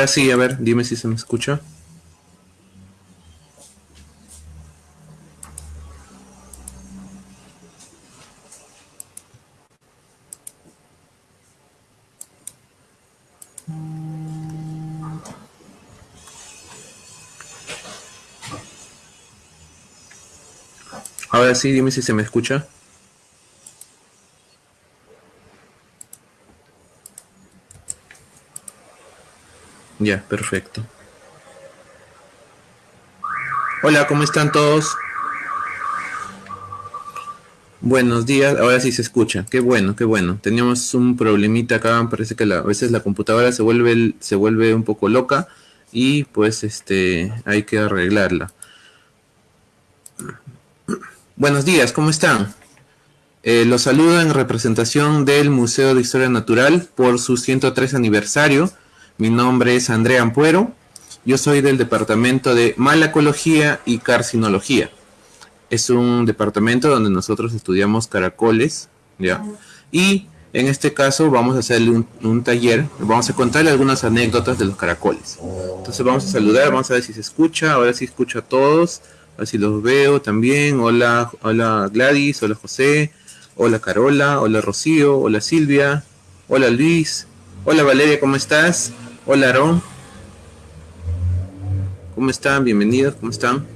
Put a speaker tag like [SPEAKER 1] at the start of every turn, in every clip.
[SPEAKER 1] Ahora sí, a ver, dime si se me escucha. Ahora sí, dime si se me escucha. Ya, perfecto. Hola, ¿cómo están todos? Buenos días, ahora sí se escucha. Qué bueno, qué bueno. Teníamos un problemita acá, parece que a veces la computadora se vuelve se vuelve un poco loca y pues este hay que arreglarla. Buenos días, ¿cómo están? Eh, los saludo en representación del Museo de Historia Natural por su 103 aniversario mi nombre es Andrea Ampuero. Yo soy del departamento de Malacología y Carcinología. Es un departamento donde nosotros estudiamos caracoles, ¿ya? Y en este caso vamos a hacerle un, taller, vamos a contarle algunas anécdotas de los caracoles. Entonces vamos a saludar, vamos a ver si se escucha, ahora sí escucho a todos, a ver si los veo también. Hola, hola Gladys, hola José, hola Carola, hola Rocío, hola Silvia, hola Luis, hola Valeria, ¿cómo estás? Hola, Aarón. ¿Cómo están? Bienvenidos, ¿cómo están?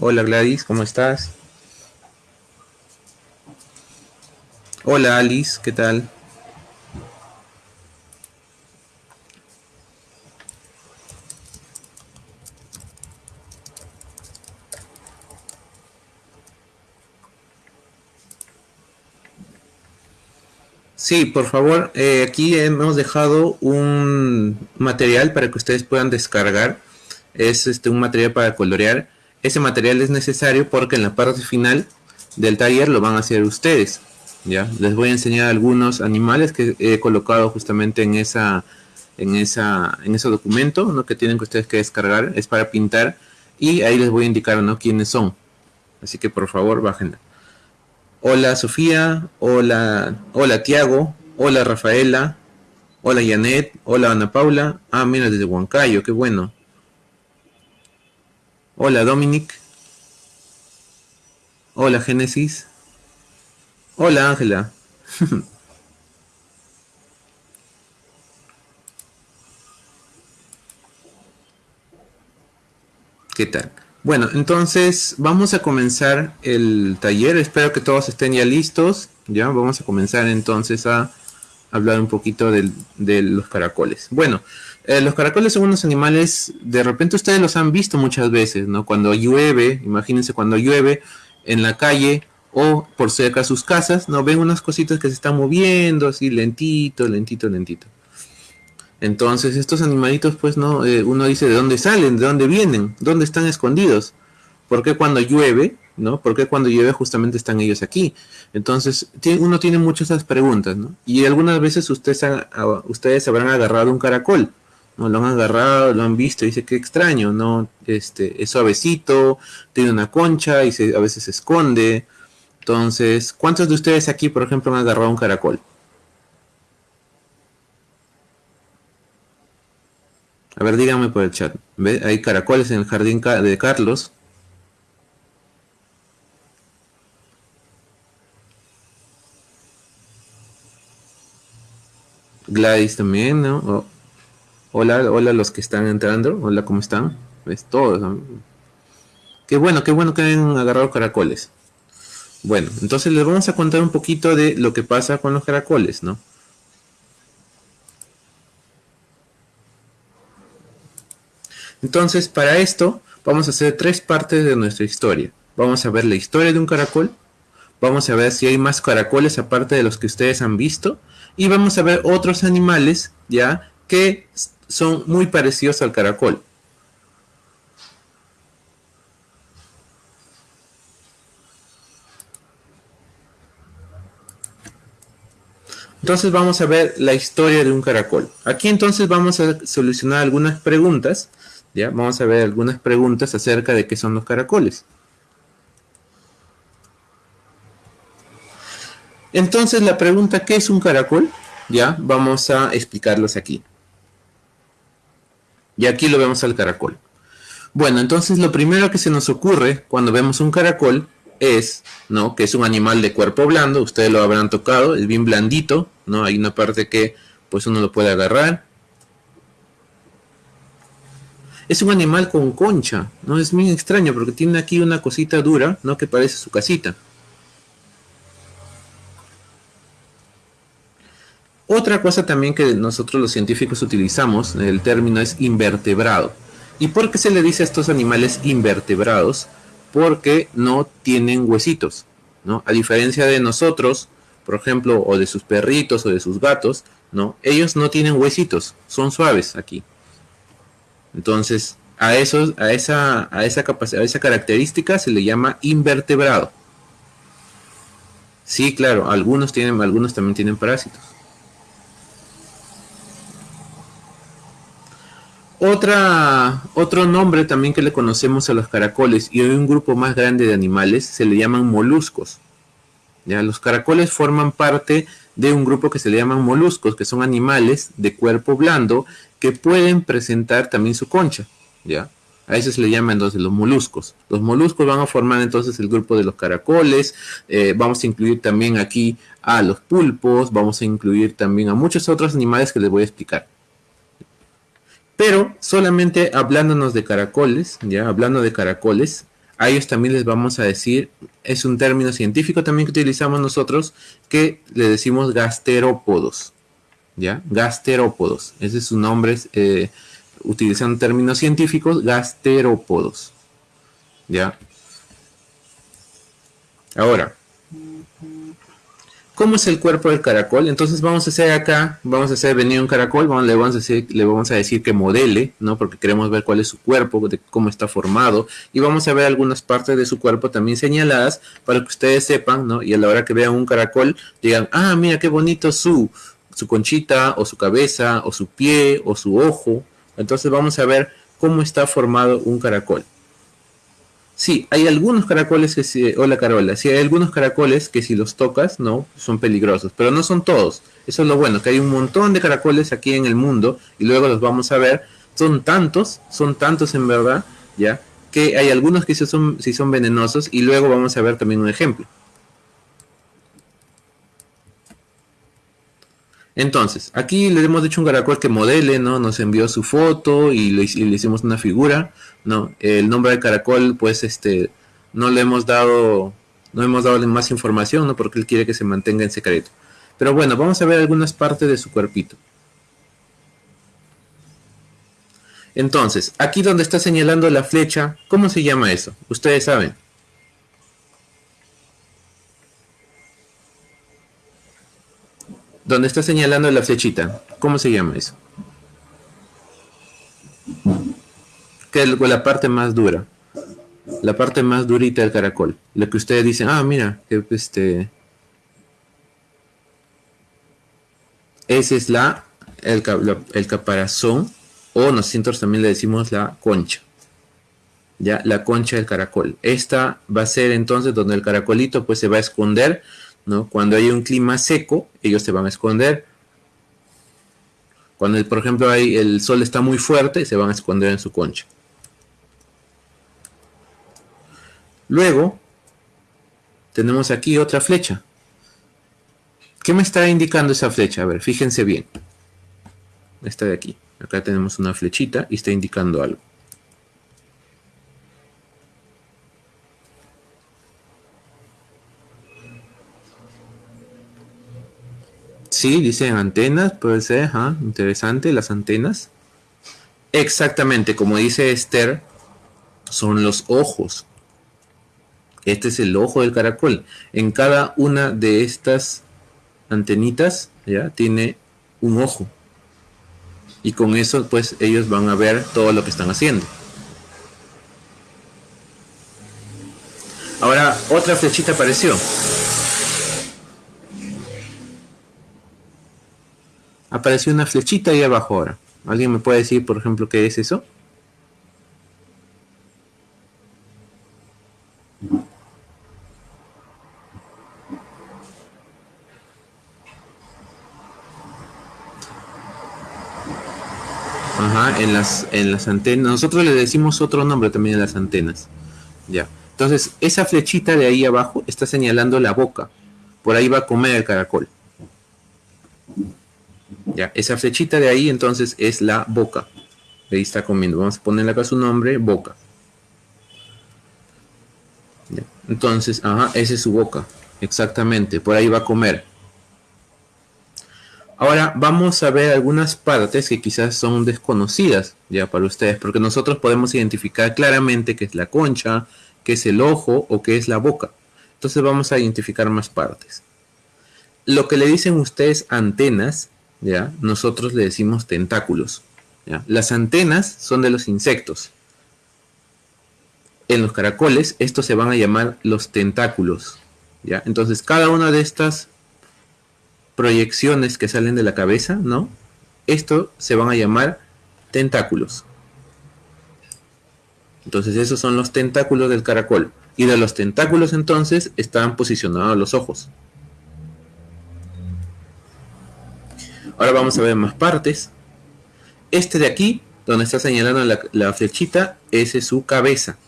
[SPEAKER 1] Hola Gladys, ¿cómo estás? Hola Alice, ¿qué tal? Sí, por favor, eh, aquí hemos dejado un material para que ustedes puedan descargar. Es este un material para colorear. Ese material es necesario porque en la parte final del taller lo van a hacer ustedes. Ya, les voy a enseñar algunos animales que he colocado justamente en esa en esa en ese documento, ¿no? que tienen que ustedes que descargar, es para pintar y ahí les voy a indicar, ¿no? quiénes son. Así que por favor, bájenla. Hola Sofía, hola, hola Tiago, hola Rafaela, hola Janet, hola Ana Paula. Ah, mira, desde Huancayo, qué bueno. Hola Dominic. Hola Génesis. Hola Ángela. ¿Qué tal? Bueno, entonces vamos a comenzar el taller. Espero que todos estén ya listos. Ya vamos a comenzar entonces a hablar un poquito de los caracoles. Bueno, eh, los caracoles son unos animales, de repente ustedes los han visto muchas veces, ¿no? Cuando llueve, imagínense cuando llueve en la calle o por cerca de sus casas, ¿no? Ven unas cositas que se están moviendo así lentito, lentito, lentito. Entonces estos animalitos, pues no, eh, uno dice de dónde salen, de dónde vienen, dónde están escondidos. ¿Por qué cuando llueve, no? ¿Por qué cuando llueve justamente están ellos aquí? Entonces uno tiene muchas esas preguntas, ¿no? Y algunas veces ustedes, ustedes habrán agarrado un caracol, ¿no? Lo han agarrado, lo han visto, y dice qué extraño, ¿no? Este, es suavecito, tiene una concha y se, a veces se esconde. Entonces, ¿cuántos de ustedes aquí, por ejemplo, han agarrado un caracol? A ver, díganme por el chat. ¿Ve? Hay caracoles en el jardín de Carlos. Gladys también, ¿no? hola, hola los que están entrando. Hola, ¿cómo están? ¿Ves? Todos. Qué bueno, qué bueno que hayan agarrado caracoles. Bueno, entonces les vamos a contar un poquito de lo que pasa con los caracoles, ¿no? Entonces, para esto, vamos a hacer tres partes de nuestra historia. Vamos a ver la historia de un caracol, vamos a ver si hay más caracoles aparte de los que ustedes han visto, y vamos a ver otros animales, ¿ya? Que son muy parecidos al caracol. Entonces vamos a ver la historia de un caracol. Aquí entonces vamos a solucionar algunas preguntas. ¿Ya? Vamos a ver algunas preguntas acerca de qué son los caracoles. Entonces la pregunta ¿qué es un caracol? Ya, vamos a explicarlos aquí. Y aquí lo vemos al caracol. Bueno, entonces lo primero que se nos ocurre cuando vemos un caracol es, ¿no? Que es un animal de cuerpo blando, ustedes lo habrán tocado, es bien blandito, ¿no? Hay una parte que pues uno lo puede agarrar. Es un animal con concha, ¿no? Es muy extraño porque tiene aquí una cosita dura, ¿no? Que parece su casita. Otra cosa también que nosotros los científicos utilizamos, el término es invertebrado. ¿Y por qué se le dice a estos animales invertebrados? Porque no tienen huesitos, ¿no? A diferencia de nosotros, por ejemplo, o de sus perritos o de sus gatos, ¿no? Ellos no tienen huesitos, son suaves aquí. Entonces, a, esos, a, esa, a, esa capacidad, a esa característica se le llama invertebrado. Sí, claro, algunos tienen, algunos también tienen parásitos. Otra, otro nombre también que le conocemos a los caracoles y hay un grupo más grande de animales se le llaman moluscos. ¿ya? Los caracoles forman parte de un grupo que se le llaman moluscos, que son animales de cuerpo blando que pueden presentar también su concha. ¿ya? A eso se le llama entonces los moluscos. Los moluscos van a formar entonces el grupo de los caracoles. Eh, vamos a incluir también aquí a los pulpos. Vamos a incluir también a muchos otros animales que les voy a explicar. Pero solamente hablándonos de caracoles, ya hablando de caracoles, a ellos también les vamos a decir, es un término científico también que utilizamos nosotros, que le decimos gasterópodos, ¿ya? Gasterópodos, ese es su nombre, eh, utilizando términos científicos, gasterópodos, ¿ya? Ahora, ¿Cómo es el cuerpo del caracol? Entonces vamos a hacer acá, vamos a hacer venir un caracol, le, vamos a decir, que modele, ¿no? Porque queremos ver cuál es su cuerpo, cómo está formado. Y vamos a ver algunas partes de su cuerpo también señaladas para que ustedes sepan, ¿no? Y a la hora que vean un caracol, digan, ah, mira qué bonito su, su conchita, o su cabeza, o su pie, o su ojo. Entonces vamos a ver cómo está formado un caracol. Sí, hay algunos caracoles que si, hola Carola, sí hay algunos caracoles que si los tocas, no, son peligrosos, pero no son todos. Eso es lo bueno, que hay un montón de caracoles aquí en el mundo y luego los vamos a ver. Son tantos, son tantos en verdad, ya, que hay algunos que sí son, sí son venenosos y luego vamos a ver también un ejemplo. Entonces, aquí le hemos dicho un caracol que modele, ¿no? Nos envió su foto y le, hicimos una figura, ¿no? El nombre del caracol, pues, este, no le hemos dado, no hemos dado más información, ¿no? Porque él quiere que se mantenga en secreto. Pero bueno, vamos a ver algunas partes de su cuerpito. Entonces, aquí donde está señalando la flecha, ¿cómo se llama eso? Ustedes saben. Donde está señalando la flechita. ¿Cómo se llama eso? Que es la parte más dura. La parte más durita del caracol. Lo que ustedes dicen, ah, mira, que este... Ese es la el, el caparazón, o nosotros también le decimos la concha. Ya, la concha del caracol. Esta va a ser entonces donde el caracolito pues se va a esconder cuando hay un clima seco, ellos se van a esconder. Cuando, por ejemplo, hay, el sol está muy fuerte, se van a esconder en su concha. Luego, tenemos aquí otra flecha. ¿Qué me está indicando esa flecha? A ver, fíjense bien. Esta de aquí. Acá tenemos una flechita y está indicando algo. Sí, dicen antenas, puede ser, interesante, las antenas. Exactamente, como dice Esther, son los ojos. Este es el ojo del caracol. En cada una de estas antenitas, ya, tiene un ojo. Y con eso, pues, ellos van a ver todo lo que están haciendo. Ahora, otra flechita apareció. apareció una flechita ahí abajo ahora. ¿Alguien me puede decir, por ejemplo, qué es eso? En las, en las antenas. Nosotros le decimos otro nombre también a las antenas. Ya. Entonces, esa flechita de ahí abajo está señalando la boca. Por ahí va a comer el caracol. Ya, esa flechita de ahí entonces es la boca. Ahí está comiendo. Vamos a ponerle acá su nombre, boca. Entonces, ajá, esa es su boca. Exactamente, por ahí va a comer. Ahora vamos a ver algunas partes que quizás son desconocidas ya para ustedes, porque nosotros podemos identificar claramente qué es la concha, qué es el ojo o qué es la boca. Entonces vamos a identificar más partes. Lo que le dicen ustedes antenas ¿ya? Nosotros le decimos tentáculos, Las antenas son de los insectos. En los caracoles, estos se van a llamar los tentáculos, ¿ya? Entonces, cada una de estas proyecciones que salen de la cabeza, ¿no? Esto se van a llamar tentáculos. Entonces, esos son los tentáculos del caracol. Y de los tentáculos, entonces, están posicionados los ojos. Ahora vamos a ver más partes. Este de aquí, donde está señalando la, flechita, ese es su cabeza.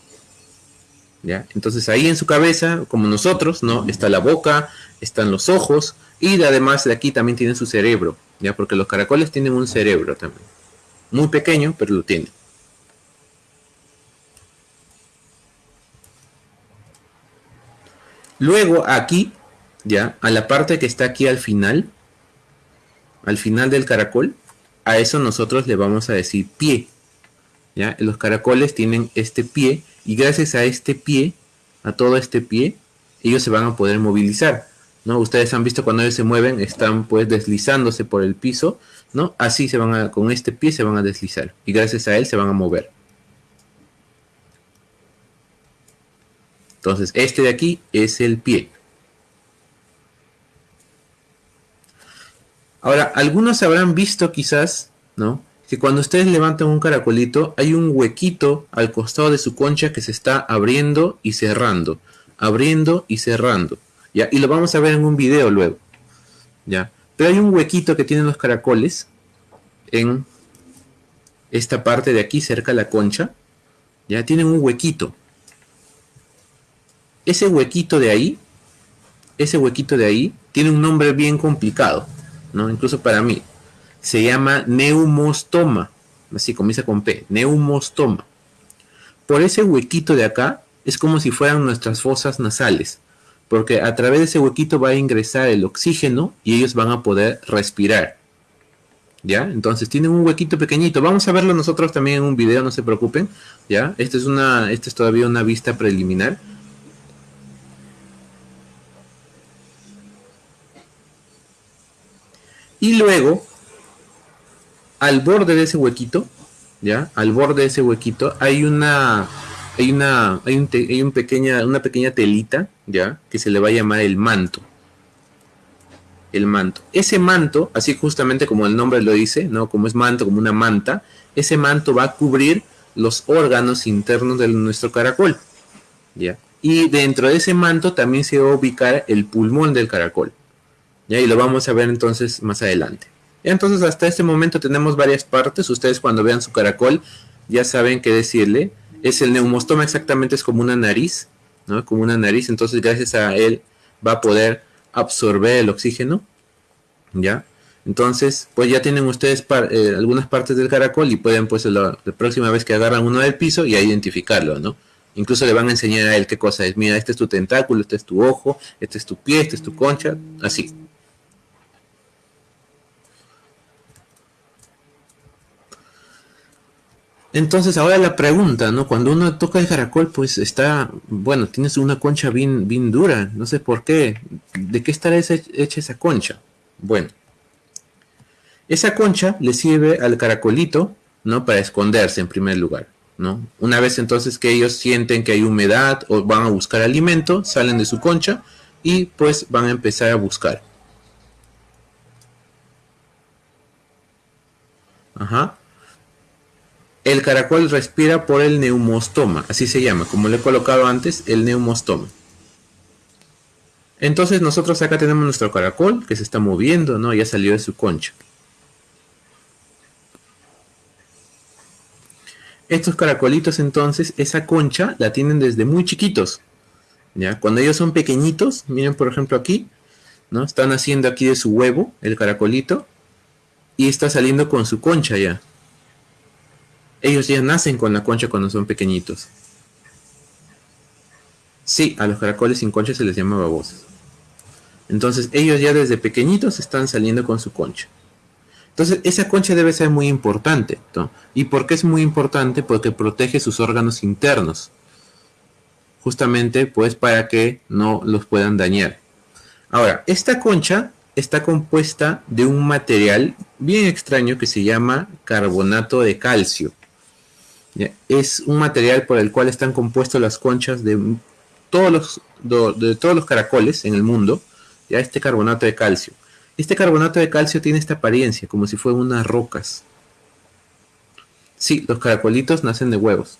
[SPEAKER 1] ¿Ya? Entonces ahí en su cabeza, como nosotros, ¿no? Está la boca, están los ojos y además de aquí también tiene su cerebro, ¿ya? Porque los caracoles tienen un cerebro también. Muy pequeño, pero lo tienen. Luego aquí, ya, a la parte que está aquí al final, al final del caracol, a eso nosotros le vamos a decir pie. ¿ya? Los caracoles tienen este pie y gracias a este pie, a todo este pie, ellos se van a poder movilizar. ¿No? Ustedes han visto cuando ellos se mueven, están pues deslizándose por el piso, ¿no? Así se van a, con este pie se van a deslizar y gracias a él se van a mover. Entonces, este de aquí es el pie. Ahora, algunos habrán visto quizás, ¿no? Que cuando ustedes levantan un caracolito, hay un huequito al costado de su concha que se está abriendo y cerrando, abriendo y cerrando, Y lo vamos a ver en un video luego, ¿ya? Pero hay un huequito que tienen los caracoles en esta parte de aquí, cerca de la concha, ¿ya? Tienen un huequito. Ese huequito de ahí, ese huequito de ahí, tiene un nombre bien complicado. ¿no? Incluso para mí. Se llama neumostoma. Así comienza con P. Neumostoma. Por ese huequito de acá es como si fueran nuestras fosas nasales. Porque a través de ese huequito va a ingresar el oxígeno y ellos van a poder respirar. ¿Ya? Entonces tienen un huequito pequeñito. Vamos a verlo nosotros también en un video, no se preocupen. ¿Ya? Esta es una, esta es todavía una vista preliminar. Y luego, al borde de ese huequito, ¿ya? Al borde de ese huequito hay una hay una hay, un, pequeña una pequeña telita, ¿ya? Que se le va a llamar el manto. El manto. Ese manto, así justamente como el nombre lo dice, ¿no? Como es manto, como una manta, ese manto va a cubrir los órganos internos de nuestro caracol, ¿ya? Y dentro de ese manto también se va a ubicar el pulmón del caracol. Y lo vamos a ver entonces más adelante. Entonces hasta este momento tenemos varias partes. Ustedes cuando vean su caracol ya saben qué decirle. Es el neumostoma exactamente, es como una nariz, ¿no? Como una nariz. Entonces gracias a él va a poder absorber el oxígeno. ¿Ya? Entonces, pues ya tienen ustedes eh, algunas partes del caracol y pueden pues la, próxima vez que agarran uno del piso y identificarlo, ¿no? Incluso le van a enseñar a él qué cosa es. Mira, este es tu tentáculo, este es tu ojo, este es tu pie, este es tu concha, así. Entonces ahora la pregunta, ¿no? Cuando uno toca el caracol, pues está, bueno, tienes una concha bien, bien dura, no sé por qué. ¿De qué estará hecha esa concha? Bueno, esa concha le sirve al caracolito, ¿no? Para esconderse en primer lugar, ¿no? Una vez entonces que ellos sienten que hay humedad o van a buscar alimento, salen de su concha y pues van a empezar a buscar. Ajá. El caracol respira por el neumostoma, así se llama, como le he colocado antes, el neumostoma. Entonces nosotros acá tenemos nuestro caracol que se está moviendo, ¿no? Ya salió de su concha. Estos caracolitos entonces, esa concha la tienen desde muy chiquitos. ¿ya? Cuando ellos son pequeñitos, miren por ejemplo aquí, ¿no? Están haciendo aquí de su huevo el caracolito y está saliendo con su concha ya. Ellos ya nacen con la concha cuando son pequeñitos. Sí, a los caracoles sin concha se les llama babosas. Entonces ellos ya desde pequeñitos están saliendo con su concha. Entonces esa concha debe ser muy importante. ¿Y por qué es muy importante? Porque protege sus órganos internos. Justamente pues para que no los puedan dañar. Ahora, esta concha está compuesta de un material bien extraño que se llama carbonato de calcio. Es un material por el cual están compuestas las conchas de todos los, de todos los caracoles en el mundo ya este carbonato de calcio. Este carbonato de calcio tiene esta apariencia, como si fueran unas rocas. Sí, los caracolitos nacen de huevos.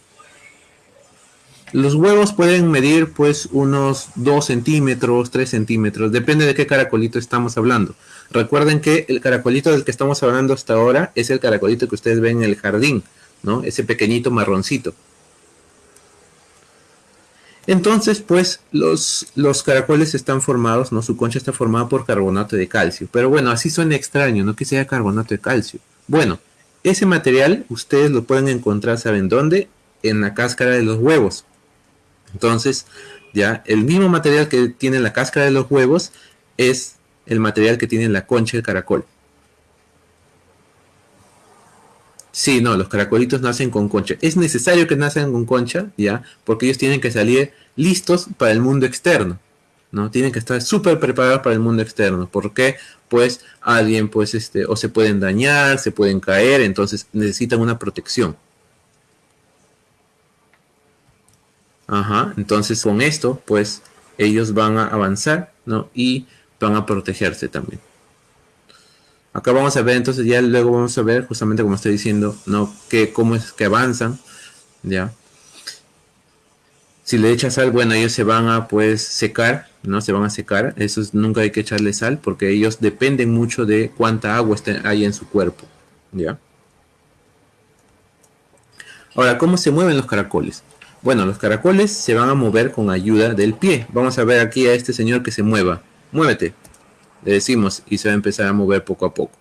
[SPEAKER 1] Los huevos pueden medir pues unos 2 centímetros, 3 centímetros, depende de qué caracolito estamos hablando. Recuerden que el caracolito del que estamos hablando hasta ahora es el caracolito que ustedes ven en el jardín, ¿no? Ese pequeñito marroncito. Entonces, pues, los, los caracoles están formados, ¿no? Su concha está formada por carbonato de calcio. Pero bueno, así suena extraño, ¿no? Que sea carbonato de calcio. Bueno, ese material ustedes lo pueden encontrar, ¿saben dónde? En la cáscara de los huevos. Entonces, ya, el mismo material que tiene la cáscara de los huevos es el material que tiene la concha del caracol. Sí, no, los caracolitos nacen con concha. Es necesario que nacen con concha, ¿ya? Porque ellos tienen que salir listos para el mundo externo, ¿no? Tienen que estar súper preparados para el mundo externo. ¿Por qué? Pues alguien, pues, este, o se pueden dañar, se pueden caer, entonces necesitan una protección. Ajá, entonces con esto, pues, ellos van a avanzar, ¿no? Y van a protegerse también. Acá vamos a ver, entonces ya luego vamos a ver, justamente como estoy diciendo, ¿no? Que cómo es que avanzan, ¿ya? Si le echas sal, bueno, ellos se van a, pues, secar, ¿no? Se van a secar. Eso nunca hay que echarle sal porque ellos dependen mucho de cuánta agua hay en su cuerpo, ¿ya? Ahora, ¿cómo se mueven los caracoles? Bueno, los caracoles se van a mover con ayuda del pie. Vamos a ver aquí a este señor que se mueva. Muévete le decimos, y se va a empezar a mover poco a poco.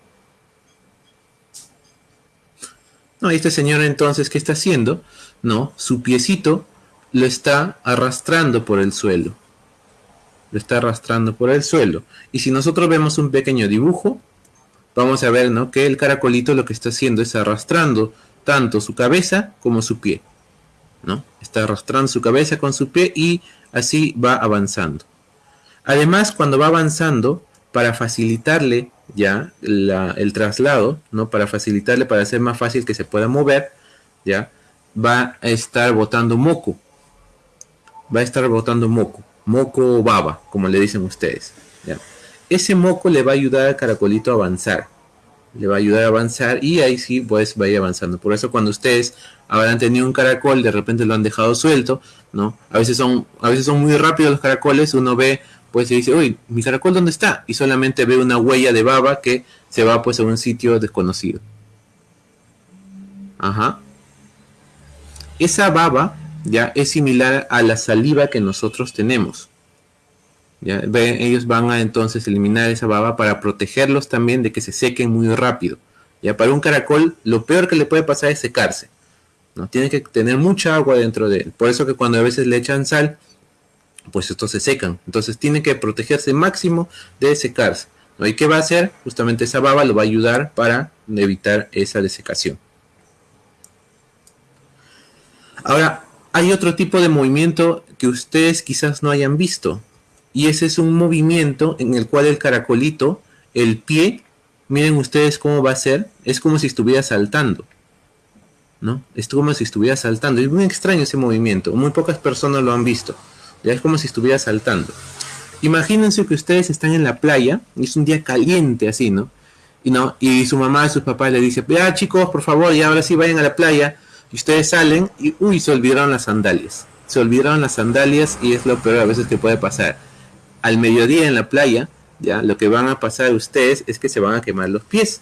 [SPEAKER 1] No, y este señor entonces, ¿qué está haciendo? No, su piecito lo está arrastrando por el suelo. Lo está arrastrando por el suelo. Y si nosotros vemos un pequeño dibujo, vamos a ver ¿no? que el caracolito lo que está haciendo es arrastrando tanto su cabeza como su pie. ¿no? Está arrastrando su cabeza con su pie y así va avanzando. Además, cuando va avanzando, para facilitarle ya el traslado, ¿no? Para facilitarle, para hacer más fácil que se pueda mover, ya, va a estar botando moco. Va a estar botando moco. Moco o baba, como le dicen ustedes. ¿ya? Ese moco le va a ayudar al caracolito a avanzar. Le va a ayudar a avanzar y ahí sí, pues vaya avanzando. Por eso cuando ustedes habrán tenido un caracol, de repente lo han dejado suelto, ¿no? A veces son, a veces son muy rápidos los caracoles, uno ve pues se dice, uy, mi caracol dónde está? Y solamente ve una huella de baba que se va pues a un sitio desconocido. Ajá. Esa baba ya es similar a la saliva que nosotros tenemos. ¿Ya? Ellos van a entonces eliminar esa baba para protegerlos también de que se sequen muy rápido. Ya para un caracol lo peor que le puede pasar es secarse. ¿no? Tiene que tener mucha agua dentro de él. Por eso que cuando a veces le echan sal, pues estos se secan. Entonces tiene que protegerse máximo de secarse. ¿Y qué va a hacer? Justamente esa baba lo va a ayudar para evitar esa desecación. Ahora, hay otro tipo de movimiento que ustedes quizás no hayan visto. Y ese es un movimiento en el cual el caracolito, el pie, miren ustedes cómo va a ser, es como si estuviera saltando. ¿No? Es como si estuviera saltando. Es muy extraño ese movimiento. Muy pocas personas lo han visto. Ya es como si estuviera saltando. Imagínense que ustedes están en la playa, y es un día caliente así, ¿no? y no, y su mamá y sus papás le dice, ya chicos, por favor, y ahora sí vayan a la playa, y ustedes salen, y uy, se olvidaron las sandalias, se olvidaron las sandalias, y es lo peor a veces que puede pasar. Al mediodía en la playa, ya, lo que van a pasar ustedes es que se van a quemar los pies,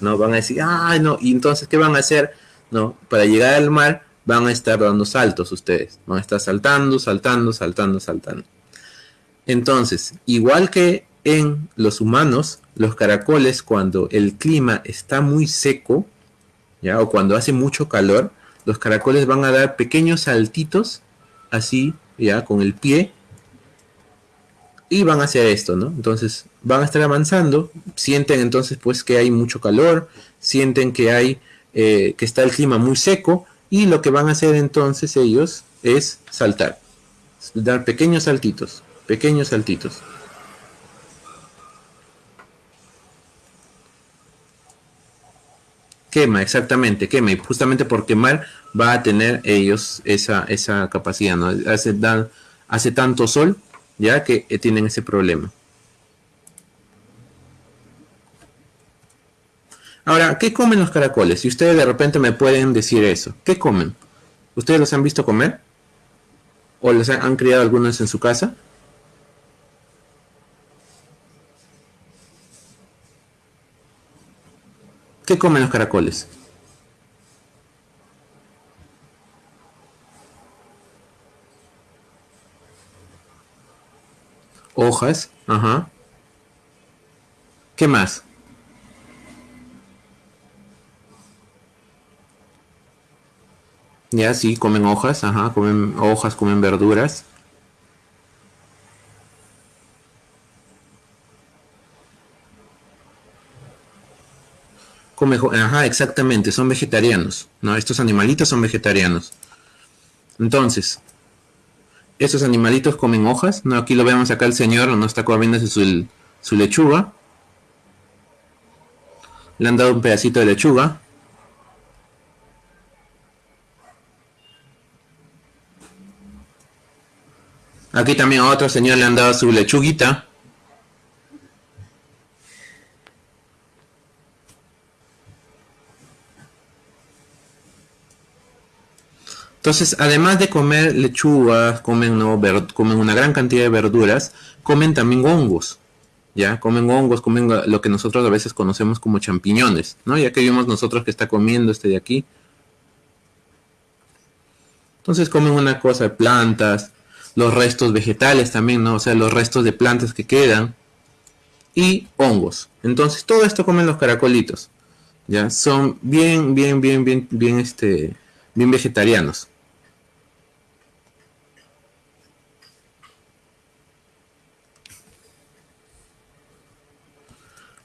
[SPEAKER 1] no, van a decir, ay, no, y entonces, ¿qué van a hacer? No, para llegar al mar, van a estar dando saltos ustedes, van a estar saltando, saltando, saltando, saltando. Entonces, igual que en los humanos, los caracoles cuando el clima está muy seco, ¿ya? o cuando hace mucho calor, los caracoles van a dar pequeños saltitos, así, ya, con el pie, y van a hacer esto, ¿no? Entonces, van a estar avanzando, sienten entonces pues que hay mucho calor, sienten que hay, eh, que está el clima muy seco, y lo que van a hacer entonces ellos es saltar, dar pequeños saltitos, pequeños saltitos. Quema, exactamente, quema. Y justamente por quemar va a tener ellos esa, esa capacidad, ¿no? Hace, hace tanto sol, ya que tienen ese problema. Ahora, ¿qué comen los caracoles? Si ustedes de repente me pueden decir eso, ¿qué comen? ¿Ustedes los han visto comer? ¿O los han criado algunos en su casa? ¿Qué comen los caracoles? Hojas, ajá. ¿Qué más? Ya, sí, comen hojas, ajá, comen hojas, comen verduras. ajá, exactamente, son vegetarianos, ¿no? Estos animalitos son vegetarianos. Entonces, estos animalitos comen hojas, ¿no? Aquí lo vemos acá el señor, no está comiendo su lechuga. Le han dado un pedacito de lechuga. Aquí también a otro señor le han dado su lechuguita. Entonces, además de comer lechugas, comen, comen una gran cantidad de verduras, comen también hongos. ¿Ya? Comen hongos, comen lo que nosotros a veces conocemos como champiñones, ¿no? Ya que vimos nosotros que está comiendo este de aquí. Entonces comen una cosa de plantas, los restos vegetales también, ¿no? O sea, los restos de plantas que quedan y hongos. Entonces todo esto comen los caracolitos. Ya son bien, bien, bien, bien, bien, este, bien vegetarianos.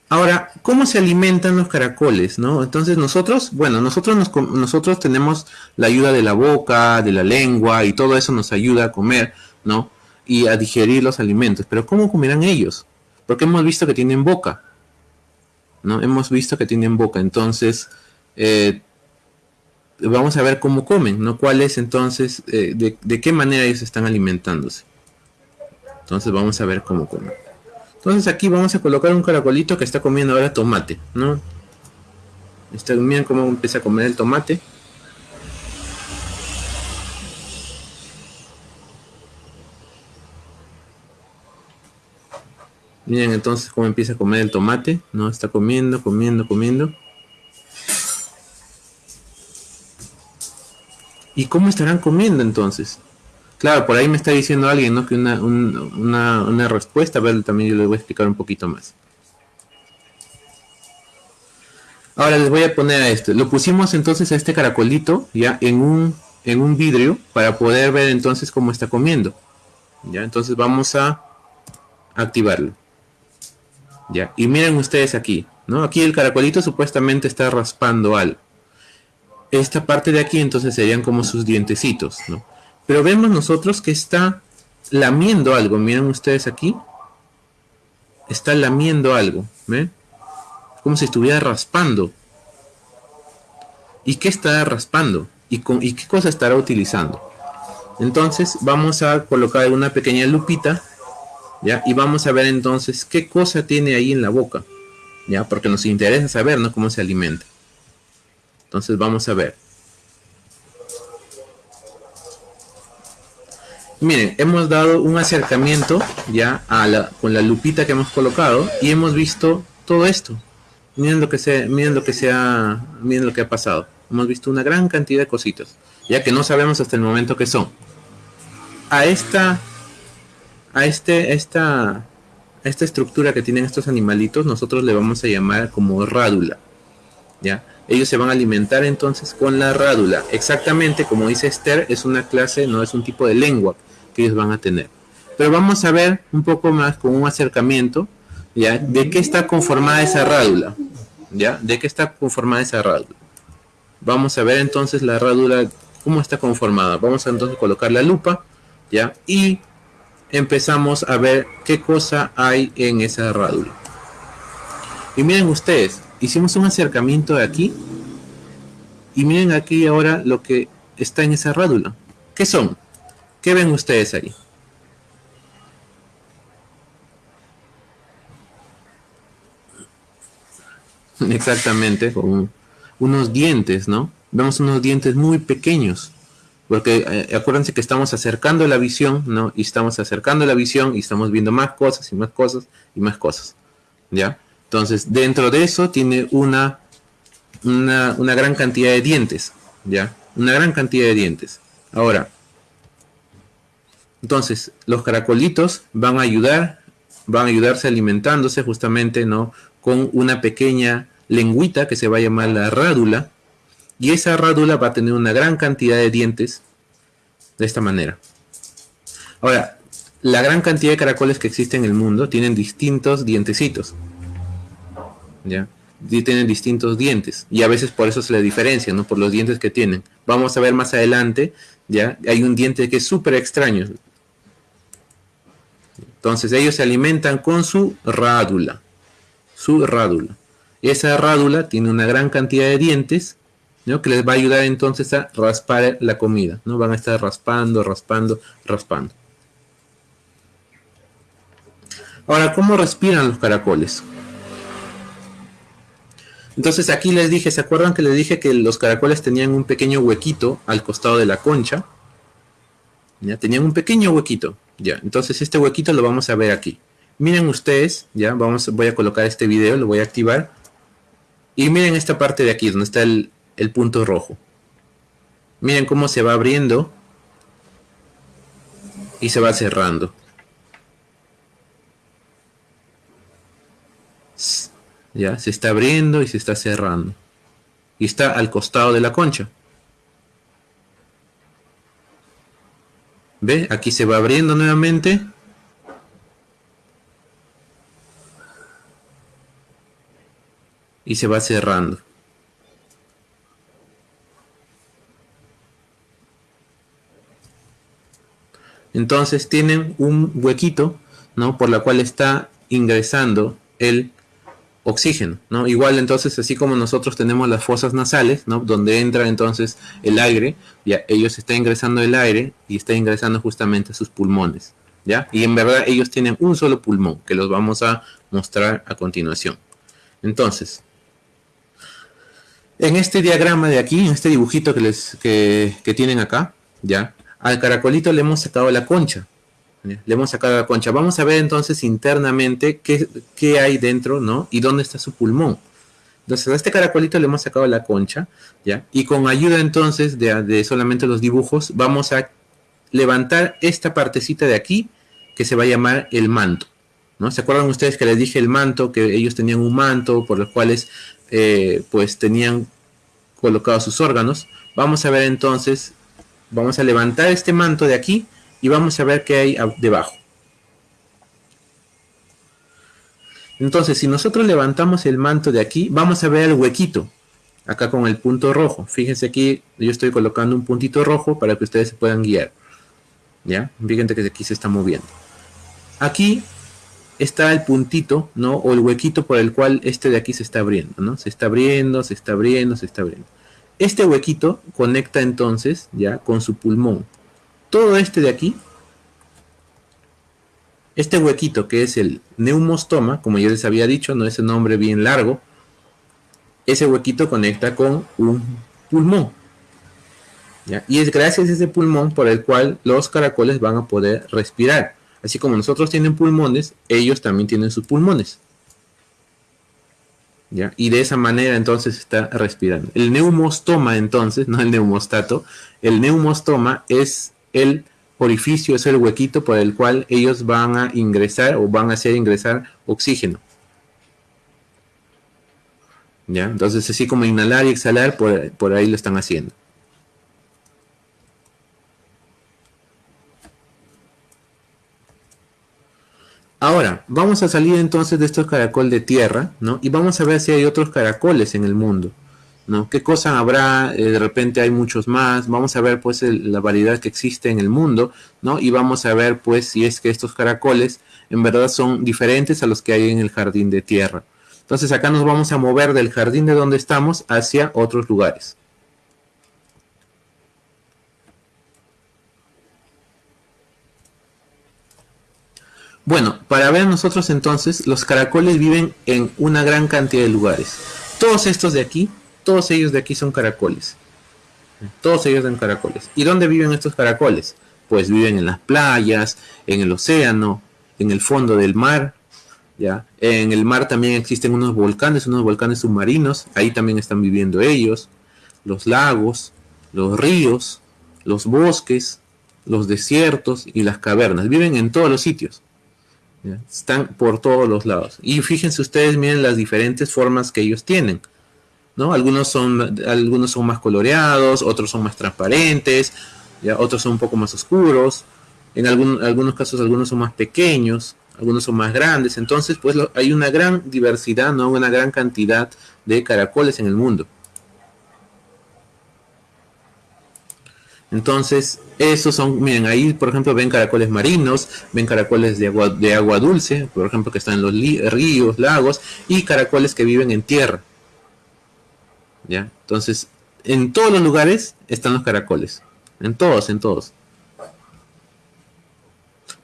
[SPEAKER 1] Ahora, ¿cómo se alimentan los caracoles? ¿no? Entonces nosotros, bueno, nosotros, nosotros tenemos la ayuda de la boca, de la lengua y todo eso nos ayuda a comer, ¿no? Y a digerir los alimentos. Pero ¿cómo comerán ellos? Porque hemos visto que tienen boca, ¿no? Hemos visto que tienen boca. Entonces, eh, vamos a ver cómo comen, ¿no? ¿Cuál es entonces, eh, de qué manera ellos están alimentándose? Entonces vamos a ver cómo comen. Entonces aquí vamos a colocar un caracolito que está comiendo ahora tomate, ¿no? Está, miren cómo empieza a comer el tomate. Miren entonces cómo empieza a comer el tomate, ¿no? Está comiendo, comiendo, comiendo. ¿Y cómo estarán comiendo entonces? Claro, por ahí me está diciendo alguien, ¿no? Que una, una, respuesta, a ver, también yo les voy a explicar un poquito más. Ahora les voy a poner a esto. Lo pusimos entonces a este caracolito, ya, en un, en un vidrio, para poder ver entonces cómo está comiendo. Ya, entonces vamos a activarlo. Ya, y miren ustedes aquí, ¿no? Aquí el caracolito supuestamente está raspando algo. Esta parte de aquí entonces serían como sus dientecitos, ¿no? Pero vemos nosotros que está lamiendo algo. Miren ustedes aquí. Está lamiendo algo. ¿Ven? Como si estuviera raspando. ¿Y qué está raspando? ¿Y, con, ¿Y qué cosa estará utilizando? Entonces vamos a colocar una pequeña lupita. ¿Ya? Y vamos a ver entonces qué cosa tiene ahí en la boca. ¿ya? Porque nos interesa saber, ¿no? Cómo se alimenta. Entonces vamos a ver. Miren, hemos dado un acercamiento ya con la lupita que hemos colocado y hemos visto todo esto. Miren lo que se, miren lo que se ha, miren lo que ha pasado. Hemos visto una gran cantidad de cositas, ya que no sabemos hasta el momento qué son. A esta, a este, esta, esta estructura que tienen estos animalitos, nosotros le vamos a llamar como rádula, ya. Ellos se van a alimentar entonces con la rádula. Exactamente como dice Esther, es una clase, no es un tipo de lengua que ellos van a tener. Pero vamos a ver un poco más con un acercamiento, ¿ya? De qué está conformada esa rádula, ¿ya? De qué está conformada esa rádula. Vamos a ver entonces la rádula, cómo está conformada. Vamos a entonces colocar la lupa, ¿ya? Y empezamos a ver qué cosa hay en esa rádula. Y miren ustedes, hicimos un acercamiento de aquí. Y miren aquí ahora lo que está en esa rádula. ¿Qué son? ¿Qué ven ustedes ahí? Exactamente, con unos dientes, ¿no? Vemos unos dientes muy pequeños, porque eh, acuérdense que estamos acercando la visión, ¿no? Y estamos acercando la visión y estamos viendo más cosas y más cosas y más cosas, ¿ya? Entonces, dentro de eso tiene una, una, una gran cantidad de dientes, ¿ya? Una gran cantidad de dientes. Ahora, entonces, los caracolitos van a ayudar, van a ayudarse alimentándose justamente, ¿no? Con una pequeña lengüita que se va a llamar la rádula. Y esa rádula va a tener una gran cantidad de dientes de esta manera. Ahora, la gran cantidad de caracoles que existen en el mundo tienen distintos dientecitos. ¿Ya? Tienen distintos dientes. Y a veces por eso se le diferencia, ¿no? Por los dientes que tienen. Vamos a ver más adelante, ¿ya? Hay un diente que es súper extraño. Entonces ellos se alimentan con su rádula. Su rádula. Esa rádula tiene una gran cantidad de dientes ¿no? que les va a ayudar entonces a raspar la comida. ¿no? Van a estar raspando, raspando, raspando. Ahora, ¿cómo respiran los caracoles? Entonces aquí les dije, ¿se acuerdan que les dije que los caracoles tenían un pequeño huequito al costado de la concha? Ya tenían un pequeño huequito. Ya, entonces este huequito lo vamos a ver aquí. Miren ustedes, ya, vamos, voy a colocar este video, lo voy a activar. Y miren esta parte de aquí, donde está el, el punto rojo. Miren cómo se va abriendo y se va cerrando. Ya, se está abriendo y se está cerrando. Y está al costado de la concha. ¿Ve? Aquí se va abriendo nuevamente. Y se va cerrando. Entonces tienen un huequito, ¿no? Por la cual está ingresando el oxígeno, ¿no? Igual entonces, así como nosotros tenemos las fosas nasales, ¿no? Donde entra entonces el aire, ya ellos están ingresando el aire y está ingresando justamente a sus pulmones, ¿ya? Y en verdad ellos tienen un solo pulmón, que los vamos a mostrar a continuación. Entonces, en este diagrama de aquí, en este dibujito que, les, que, que tienen acá, ¿ya? Al caracolito le hemos sacado la concha, le hemos sacado la concha. Vamos a ver entonces internamente qué, hay dentro, ¿no? Y dónde está su pulmón. Entonces a este caracolito le hemos sacado la concha, ¿ya? Y con ayuda entonces de, solamente los dibujos, vamos a levantar esta partecita de aquí, que se va a llamar el manto, ¿no? ¿Se acuerdan ustedes que les dije el manto, que ellos tenían un manto por los cuales, eh, pues, tenían colocados sus órganos? Vamos a ver entonces, vamos a levantar este manto de aquí, y vamos a ver qué hay debajo. Entonces, si nosotros levantamos el manto de aquí, vamos a ver el huequito, acá con el punto rojo. Fíjense aquí, yo estoy colocando un puntito rojo para que ustedes se puedan guiar. ¿Ya? Fíjense que aquí se está moviendo. Aquí está el puntito, ¿no? O el huequito por el cual este de aquí se está abriendo, ¿no? Se está abriendo, se está abriendo, se está abriendo. Este huequito conecta entonces, ya, con su pulmón todo este de aquí Este huequito que es el neumostoma, como yo les había dicho, no es un nombre bien largo, ese huequito conecta con un pulmón. Y es gracias a ese pulmón por el cual los caracoles van a poder respirar. Así como nosotros tienen pulmones, ellos también tienen sus pulmones. ¿Ya? Y de esa manera entonces está respirando. El neumostoma entonces, no el neumostato, el neumostoma es el orificio, es el huequito por el cual ellos van a ingresar o van a hacer ingresar oxígeno. ¿Ya? Entonces así como inhalar y exhalar, por, por ahí lo están haciendo. Ahora, vamos a salir entonces de estos caracoles de tierra, ¿no? Y vamos a ver si hay otros caracoles en el mundo, ¿no? ¿Qué cosa habrá? Eh, de repente hay muchos más. Vamos a ver, pues, la variedad que existe en el mundo, ¿no? Y vamos a ver, pues, si es que estos caracoles en verdad son diferentes a los que hay en el jardín de tierra. Entonces acá nos vamos a mover del jardín de donde estamos hacia otros lugares. Bueno, para ver nosotros entonces, los caracoles viven en una gran cantidad de lugares. Todos estos de aquí, todos ellos de aquí son caracoles. Todos ellos son caracoles. ¿Y dónde viven estos caracoles? Pues viven en las playas, en el océano, en el fondo del mar. ¿ya? En el mar también existen unos volcanes, unos volcanes submarinos. Ahí también están viviendo ellos. Los lagos, los ríos, los bosques, los desiertos y las cavernas. Viven en todos los sitios. Están por todos los lados. Y fíjense ustedes, miren las diferentes formas que ellos tienen. ¿No? Algunos, son, algunos son más coloreados, otros son más transparentes, otros son un poco más oscuros. En algunos casos algunos son más pequeños, algunos son más grandes. Entonces, pues hay una gran diversidad, ¿no? una gran cantidad de caracoles en el mundo. Entonces, esos son, miren, ahí por ejemplo ven caracoles marinos, ven caracoles de agua, de agua dulce, por ejemplo que están en los ríos, lagos, y caracoles que viven en tierra. Entonces, en todos los lugares están los caracoles. En todos, en todos.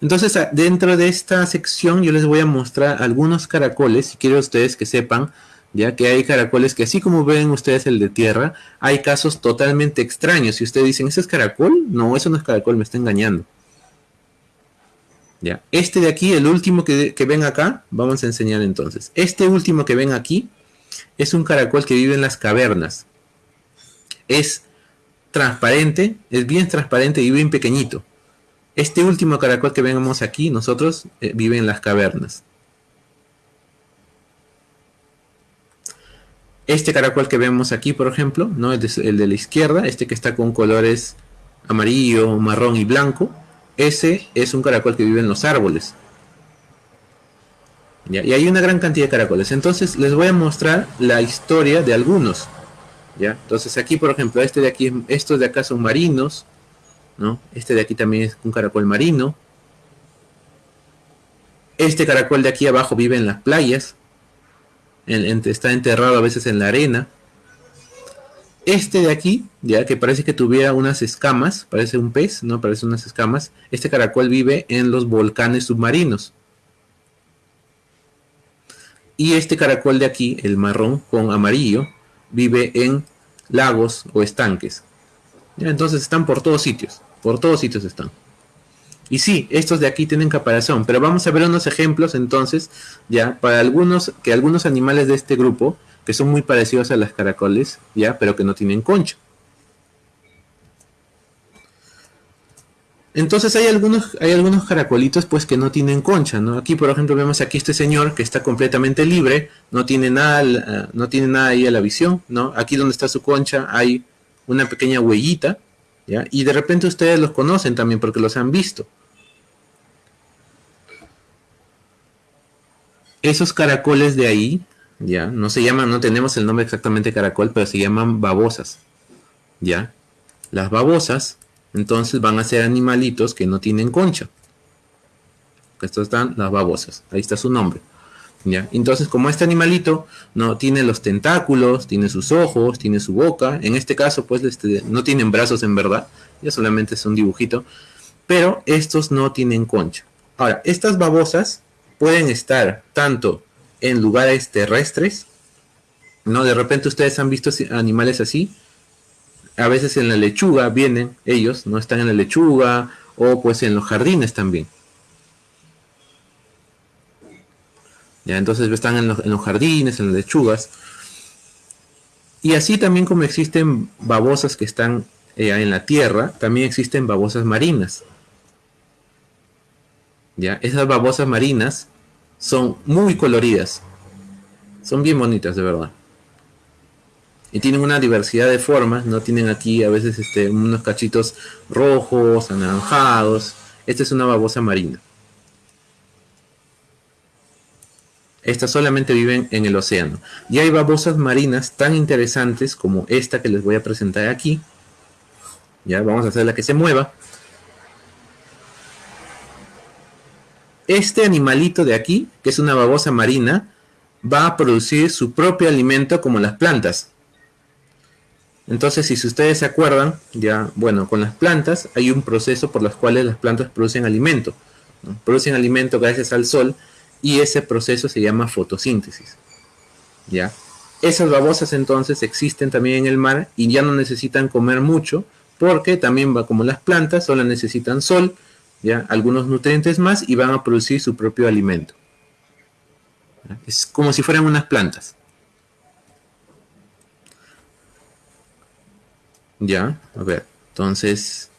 [SPEAKER 1] Entonces, dentro de esta sección yo les voy a mostrar algunos caracoles, si quiero ustedes que sepan ya que hay caracoles que así como ven ustedes el de tierra, hay casos totalmente extraños. Si ustedes dicen, ¿ese es caracol? No, eso no es caracol, me está engañando. Ya, este de aquí, el último que, que ven acá, vamos a enseñar entonces. Este último que ven aquí es un caracol que vive en las cavernas. Es transparente, es bien transparente y bien pequeñito. Este último caracol que vemos aquí, nosotros, eh, vive en las cavernas. Este caracol que vemos aquí, por ejemplo, ¿no? el, de, la izquierda, este que está con colores amarillo, marrón y blanco, ese es un caracol que vive en los árboles. Y hay una gran cantidad de caracoles. Entonces les voy a mostrar la historia de algunos. ¿ya? Entonces aquí, por ejemplo, este de aquí, estos de acá son marinos. ¿no? Este de aquí también es un caracol marino. Este caracol de aquí abajo vive en las playas está enterrado a veces en la arena. Este de aquí, ya que parece que tuviera unas escamas, parece un pez, ¿no? Parece unas escamas. Este caracol vive en los volcanes submarinos. Y este caracol de aquí, el marrón con amarillo, vive en lagos o estanques. Entonces están por todos sitios, por todos sitios están. Y sí, estos de aquí tienen caparazón, pero vamos a ver unos ejemplos entonces, ya, para algunos, que algunos animales de este grupo, que son muy parecidos a las caracoles, ya, pero que no tienen concha. Entonces hay algunos, hay algunos caracolitos pues que no tienen concha, ¿no? Aquí por ejemplo vemos aquí este señor que está completamente libre, no tiene nada, no tiene nada ahí a la visión, ¿no? Aquí donde está su concha hay una pequeña huellita, y de repente ustedes los conocen también porque los han visto. Esos caracoles de ahí, ya, no se llaman, no tenemos el nombre exactamente caracol, pero se llaman babosas. ¿Ya? Las babosas, entonces van a ser animalitos que no tienen concha. Estos están las babosas. Ahí está su nombre. Entonces, como este animalito no tiene los tentáculos, tiene sus ojos, tiene su boca, en este caso, pues este, no tienen brazos en verdad, ya solamente es un dibujito, pero estos no tienen concha. Ahora, estas babosas pueden estar tanto en lugares terrestres, ¿no? De repente ustedes han visto animales así, a veces en la lechuga vienen ellos, no están en la lechuga, o pues en los jardines también. Ya, entonces están en los, jardines, en las lechugas. Y así también como existen babosas que están eh, en la tierra, también existen babosas marinas. ¿Ya? Esas babosas marinas son muy coloridas. Son bien bonitas, de verdad. Y tienen una diversidad de formas, ¿no? Tienen aquí a veces este, unos cachitos rojos, anaranjados. Esta es una babosa marina. Estas solamente viven en el océano. Y hay babosas marinas tan interesantes como esta que les voy a presentar aquí. Ya, vamos a hacer la que se mueva. Este animalito de aquí, que es una babosa marina, va a producir su propio alimento como las plantas. Entonces, si ustedes se acuerdan, ya, bueno, con las plantas hay un proceso por los cuales las plantas producen alimento. Producen alimento gracias al sol y ese proceso se llama fotosíntesis. ¿Ya? Esas babosas entonces existen también en el mar y ya no necesitan comer mucho porque también va como las plantas, solo necesitan sol, ¿ya? algunos nutrientes más y van a producir su propio alimento. Es como si fueran unas plantas. Ya, a ver, entonces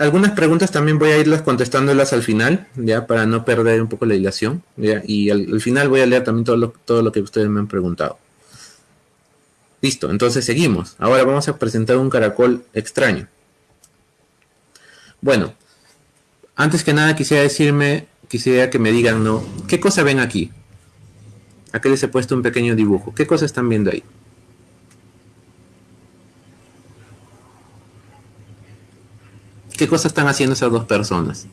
[SPEAKER 1] algunas preguntas también voy a irlas contestándolas al final, ya, para no perder un poco la dilación, y al, final voy a leer también todo lo, todo lo que ustedes me han preguntado. Listo, entonces seguimos. Ahora vamos a presentar un caracol extraño. Bueno, antes que nada quisiera decirme, quisiera que me digan, ¿no? ¿Qué cosa ven aquí? Aquí les he puesto un pequeño dibujo. ¿Qué cosa están viendo ahí? ¿Qué cosas están haciendo esas dos personas?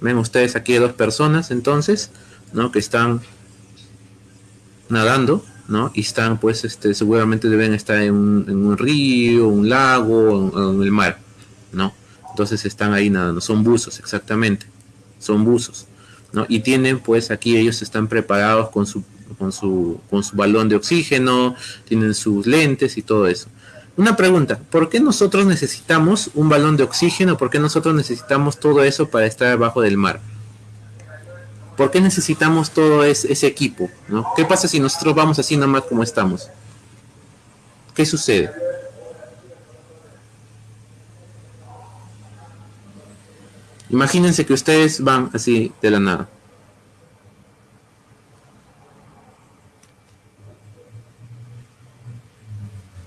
[SPEAKER 1] Ven ustedes aquí dos personas entonces, ¿no? Que están nadando, ¿no? Y están pues este, seguramente deben estar en un, río, un lago, en, en, el mar, ¿no? Entonces están ahí nadando, son buzos exactamente, son buzos, ¿no? Y tienen pues aquí ellos están preparados con su con su, con su balón de oxígeno, tienen sus lentes y todo eso. Una pregunta, ¿por qué nosotros necesitamos un balón de oxígeno? ¿Por qué nosotros necesitamos todo eso para estar abajo del mar? ¿Por qué necesitamos todo ese, equipo? ¿Qué pasa si nosotros vamos así nomás como estamos? ¿Qué sucede? Imagínense que ustedes van así de la nada.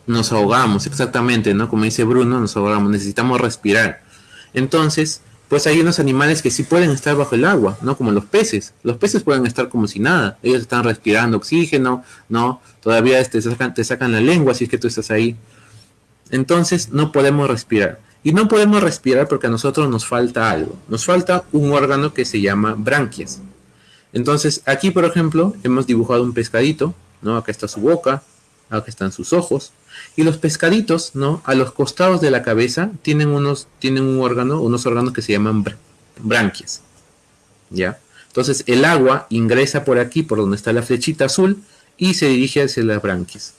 [SPEAKER 1] Nos ahogamos, exactamente, ¿no? Como dice Bruno, nos ahogamos, necesitamos respirar. Entonces, pues hay unos animales que sí pueden estar bajo el agua, ¿no? Como los peces. Los peces pueden estar como si nada. Ellos están respirando oxígeno, ¿no? Todavía te sacan, te sacan la lengua si es que tú estás ahí. Entonces, no podemos respirar. Y no podemos respirar porque a nosotros nos falta algo. Nos falta un órgano que se llama branquias. Entonces, aquí, por ejemplo, hemos dibujado un pescadito, ¿no? Acá está su boca, acá están sus ojos, y los pescaditos, ¿no? A los costados de la cabeza tienen unos, tienen un órgano, unos órganos que se llaman branquias. ¿Ya? Entonces el agua ingresa por aquí, por donde está la flechita azul, y se dirige hacia las branquias.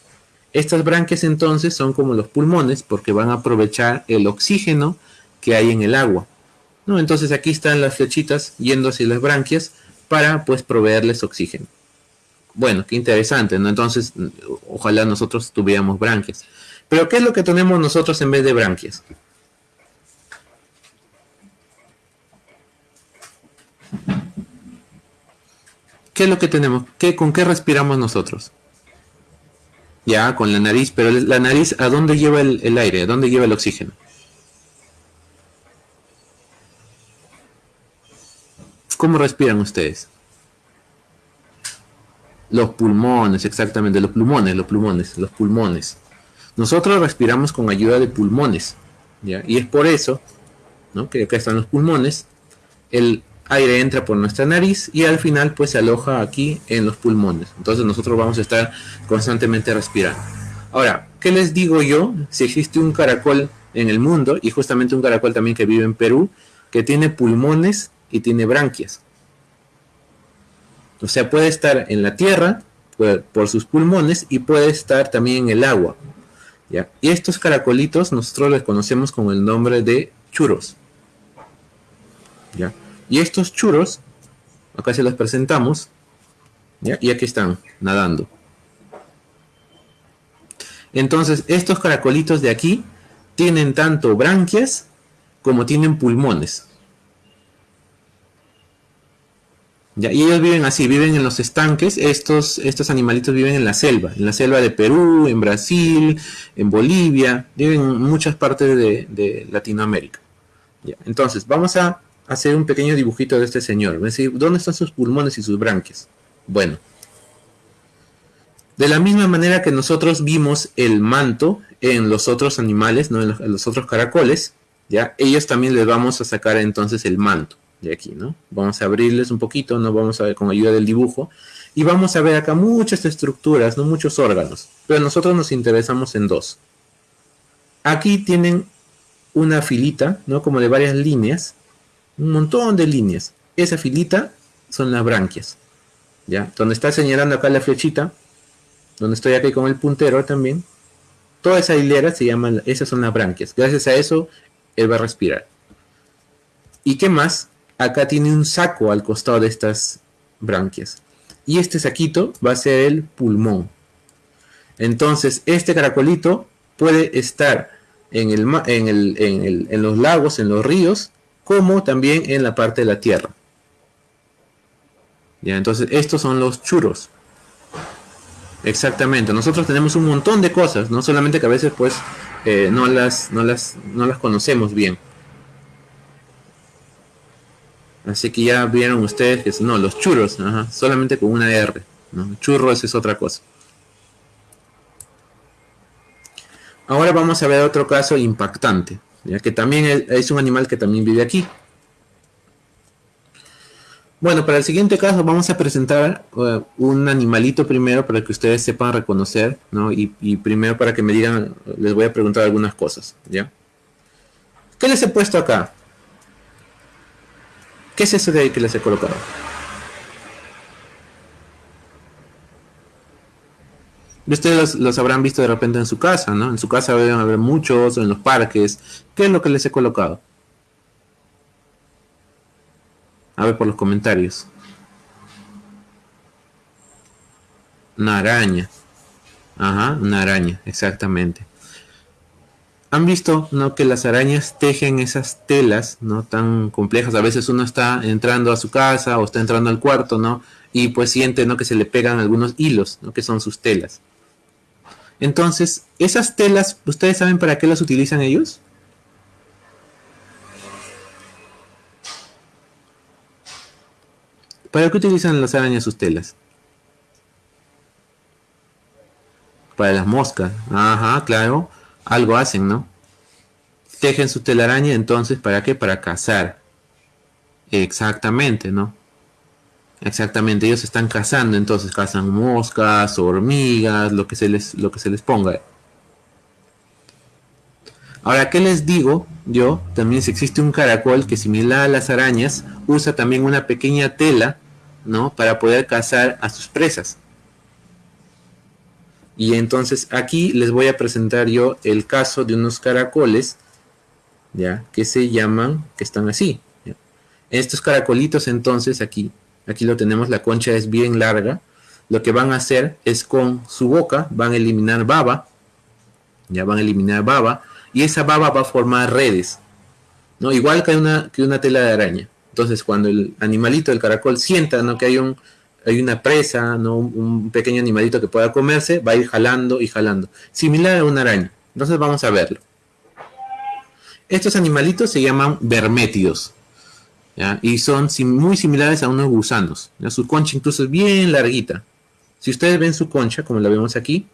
[SPEAKER 1] Estas branquias entonces son como los pulmones, porque van a aprovechar el oxígeno que hay en el agua. ¿no? Entonces aquí están las flechitas yendo hacia las branquias para pues proveerles oxígeno. Bueno, qué interesante, ¿no? Entonces, ojalá nosotros tuviéramos branquias. Pero ¿qué es lo que tenemos nosotros en vez de branquias? ¿Qué es lo que tenemos? ¿Qué, ¿Con qué respiramos nosotros? Ya, con la nariz, pero la nariz, ¿a dónde lleva el, el aire? ¿A dónde lleva el oxígeno? ¿Cómo respiran ustedes? Los pulmones, exactamente, los pulmones, los pulmones, los pulmones. Nosotros respiramos con ayuda de pulmones, ¿ya? Y es por eso, ¿no? Que acá están los pulmones, el aire entra por nuestra nariz y al final pues se aloja aquí en los pulmones. Entonces nosotros vamos a estar constantemente respirando. Ahora, ¿qué les digo yo si existe un caracol en el mundo y justamente un caracol también que vive en Perú, que tiene pulmones y tiene branquias. O sea, puede estar en la tierra por, sus pulmones y puede estar también en el agua. ¿ya? Y estos caracolitos nosotros les conocemos con el nombre de churos. ¿ya? Y estos churos, acá se los presentamos, ¿ya? y aquí están nadando. Entonces, estos caracolitos de aquí tienen tanto branquias como tienen pulmones. Y ellos viven así, viven en los estanques, estos, estos animalitos viven en la selva, en la selva de Perú, en Brasil, en Bolivia, viven en muchas partes de, Latinoamérica. Entonces, vamos a hacer un pequeño dibujito de este señor. ¿dónde están sus pulmones y sus branquias? Bueno, de la misma manera que nosotros vimos el manto en los otros animales, ¿no? en los otros caracoles, ya ellos también les vamos a sacar entonces el manto de aquí, ¿no? Vamos a abrirles un poquito, ¿no? Vamos a ver con ayuda del dibujo. Y vamos a ver acá muchas estructuras, ¿no? Muchos órganos. Pero nosotros nos interesamos en dos. Aquí tienen una filita, ¿no? Como de varias líneas. Un montón de líneas. Esa filita son las branquias. ¿Ya? Donde está señalando acá la flechita. Donde estoy aquí con el puntero también. Toda esa hilera se llama, esas son las branquias. Gracias a eso, él va a respirar. ¿Y qué más? Acá tiene un saco al costado de estas branquias. Y este saquito va a ser el pulmón. Entonces, este caracolito puede estar en, el, en, en los lagos, en los ríos, como también en la parte de la tierra. Ya, entonces, estos son los churos. Exactamente. Nosotros tenemos un montón de cosas, no solamente que a veces pues eh, no, las, no, las, no las conocemos bien. Así que ya vieron ustedes que no, los churros, solamente con una R. ¿no? Churros es otra cosa. Ahora vamos a ver otro caso impactante, ya que también es un animal que también vive aquí. Bueno, para el siguiente caso vamos a presentar uh, un animalito primero para que ustedes sepan reconocer, ¿no? Y, y, primero para que me digan, les voy a preguntar algunas cosas, ¿ya? ¿Qué les he puesto acá? ¿Qué es eso de ahí que les he colocado? Ustedes los, habrán visto de repente en su casa, ¿no? En su casa deben haber muchos, en los parques. ¿Qué es lo que les he colocado? A ver por los comentarios. Una araña. Ajá, una araña, exactamente han visto ¿no? que las arañas tejen esas telas no tan complejas. A veces uno está entrando a su casa o está entrando al cuarto, ¿no? Y pues siente ¿no? que se le pegan algunos hilos, ¿no? que son sus telas. Entonces, esas telas, ¿ustedes saben para qué las utilizan ellos? ¿Para qué utilizan las arañas sus telas? Para las moscas. Ajá, claro algo hacen, ¿no? Tejen su telaraña, entonces, ¿para qué? Para cazar. Exactamente, ¿no? Exactamente, ellos están cazando, entonces cazan moscas, hormigas, lo que se les, lo que se les ponga. Ahora, ¿qué les digo? Yo, también si existe un caracol que similar a las arañas, usa también una pequeña tela, ¿no? Para poder cazar a sus presas. Y entonces aquí les voy a presentar yo el caso de unos caracoles, ¿ya? Que se llaman, que están así. Estos caracolitos entonces aquí, aquí lo tenemos, la concha es bien larga. Lo que van a hacer es con su boca, van a eliminar baba, ya van a eliminar baba, y esa baba va a formar redes, ¿no? Igual que una, que una tela de araña. Entonces cuando el animalito, el caracol, sienta ¿no? que hay un, hay una presa, ¿no? Un, pequeño animalito que pueda comerse, va a ir jalando y jalando. Similar a una araña. Entonces vamos a verlo. Estos animalitos se llaman vermétidos. Y son muy similares a unos gusanos. Su concha incluso es bien larguita. Si ustedes ven su concha, como la vemos aquí,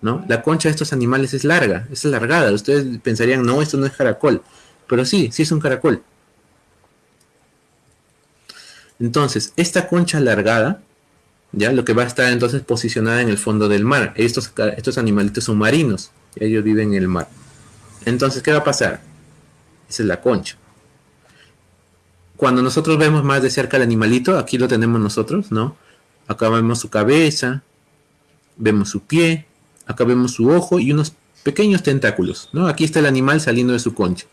[SPEAKER 1] ¿no? La concha de estos animales es larga, es alargada. Ustedes pensarían, no, esto no es caracol. Pero sí, sí es un caracol. Entonces, esta concha alargada ¿ya? Lo que va a estar entonces posicionada en el fondo del mar. Estos, estos animalitos son marinos, ellos viven en el mar. Entonces, ¿qué va a pasar? Esa es la concha. Cuando nosotros vemos más de cerca al animalito, aquí lo tenemos nosotros, ¿no? Acá vemos su cabeza, vemos su pie, acá vemos su ojo y unos pequeños tentáculos, ¿no? Aquí está el animal saliendo de su concha.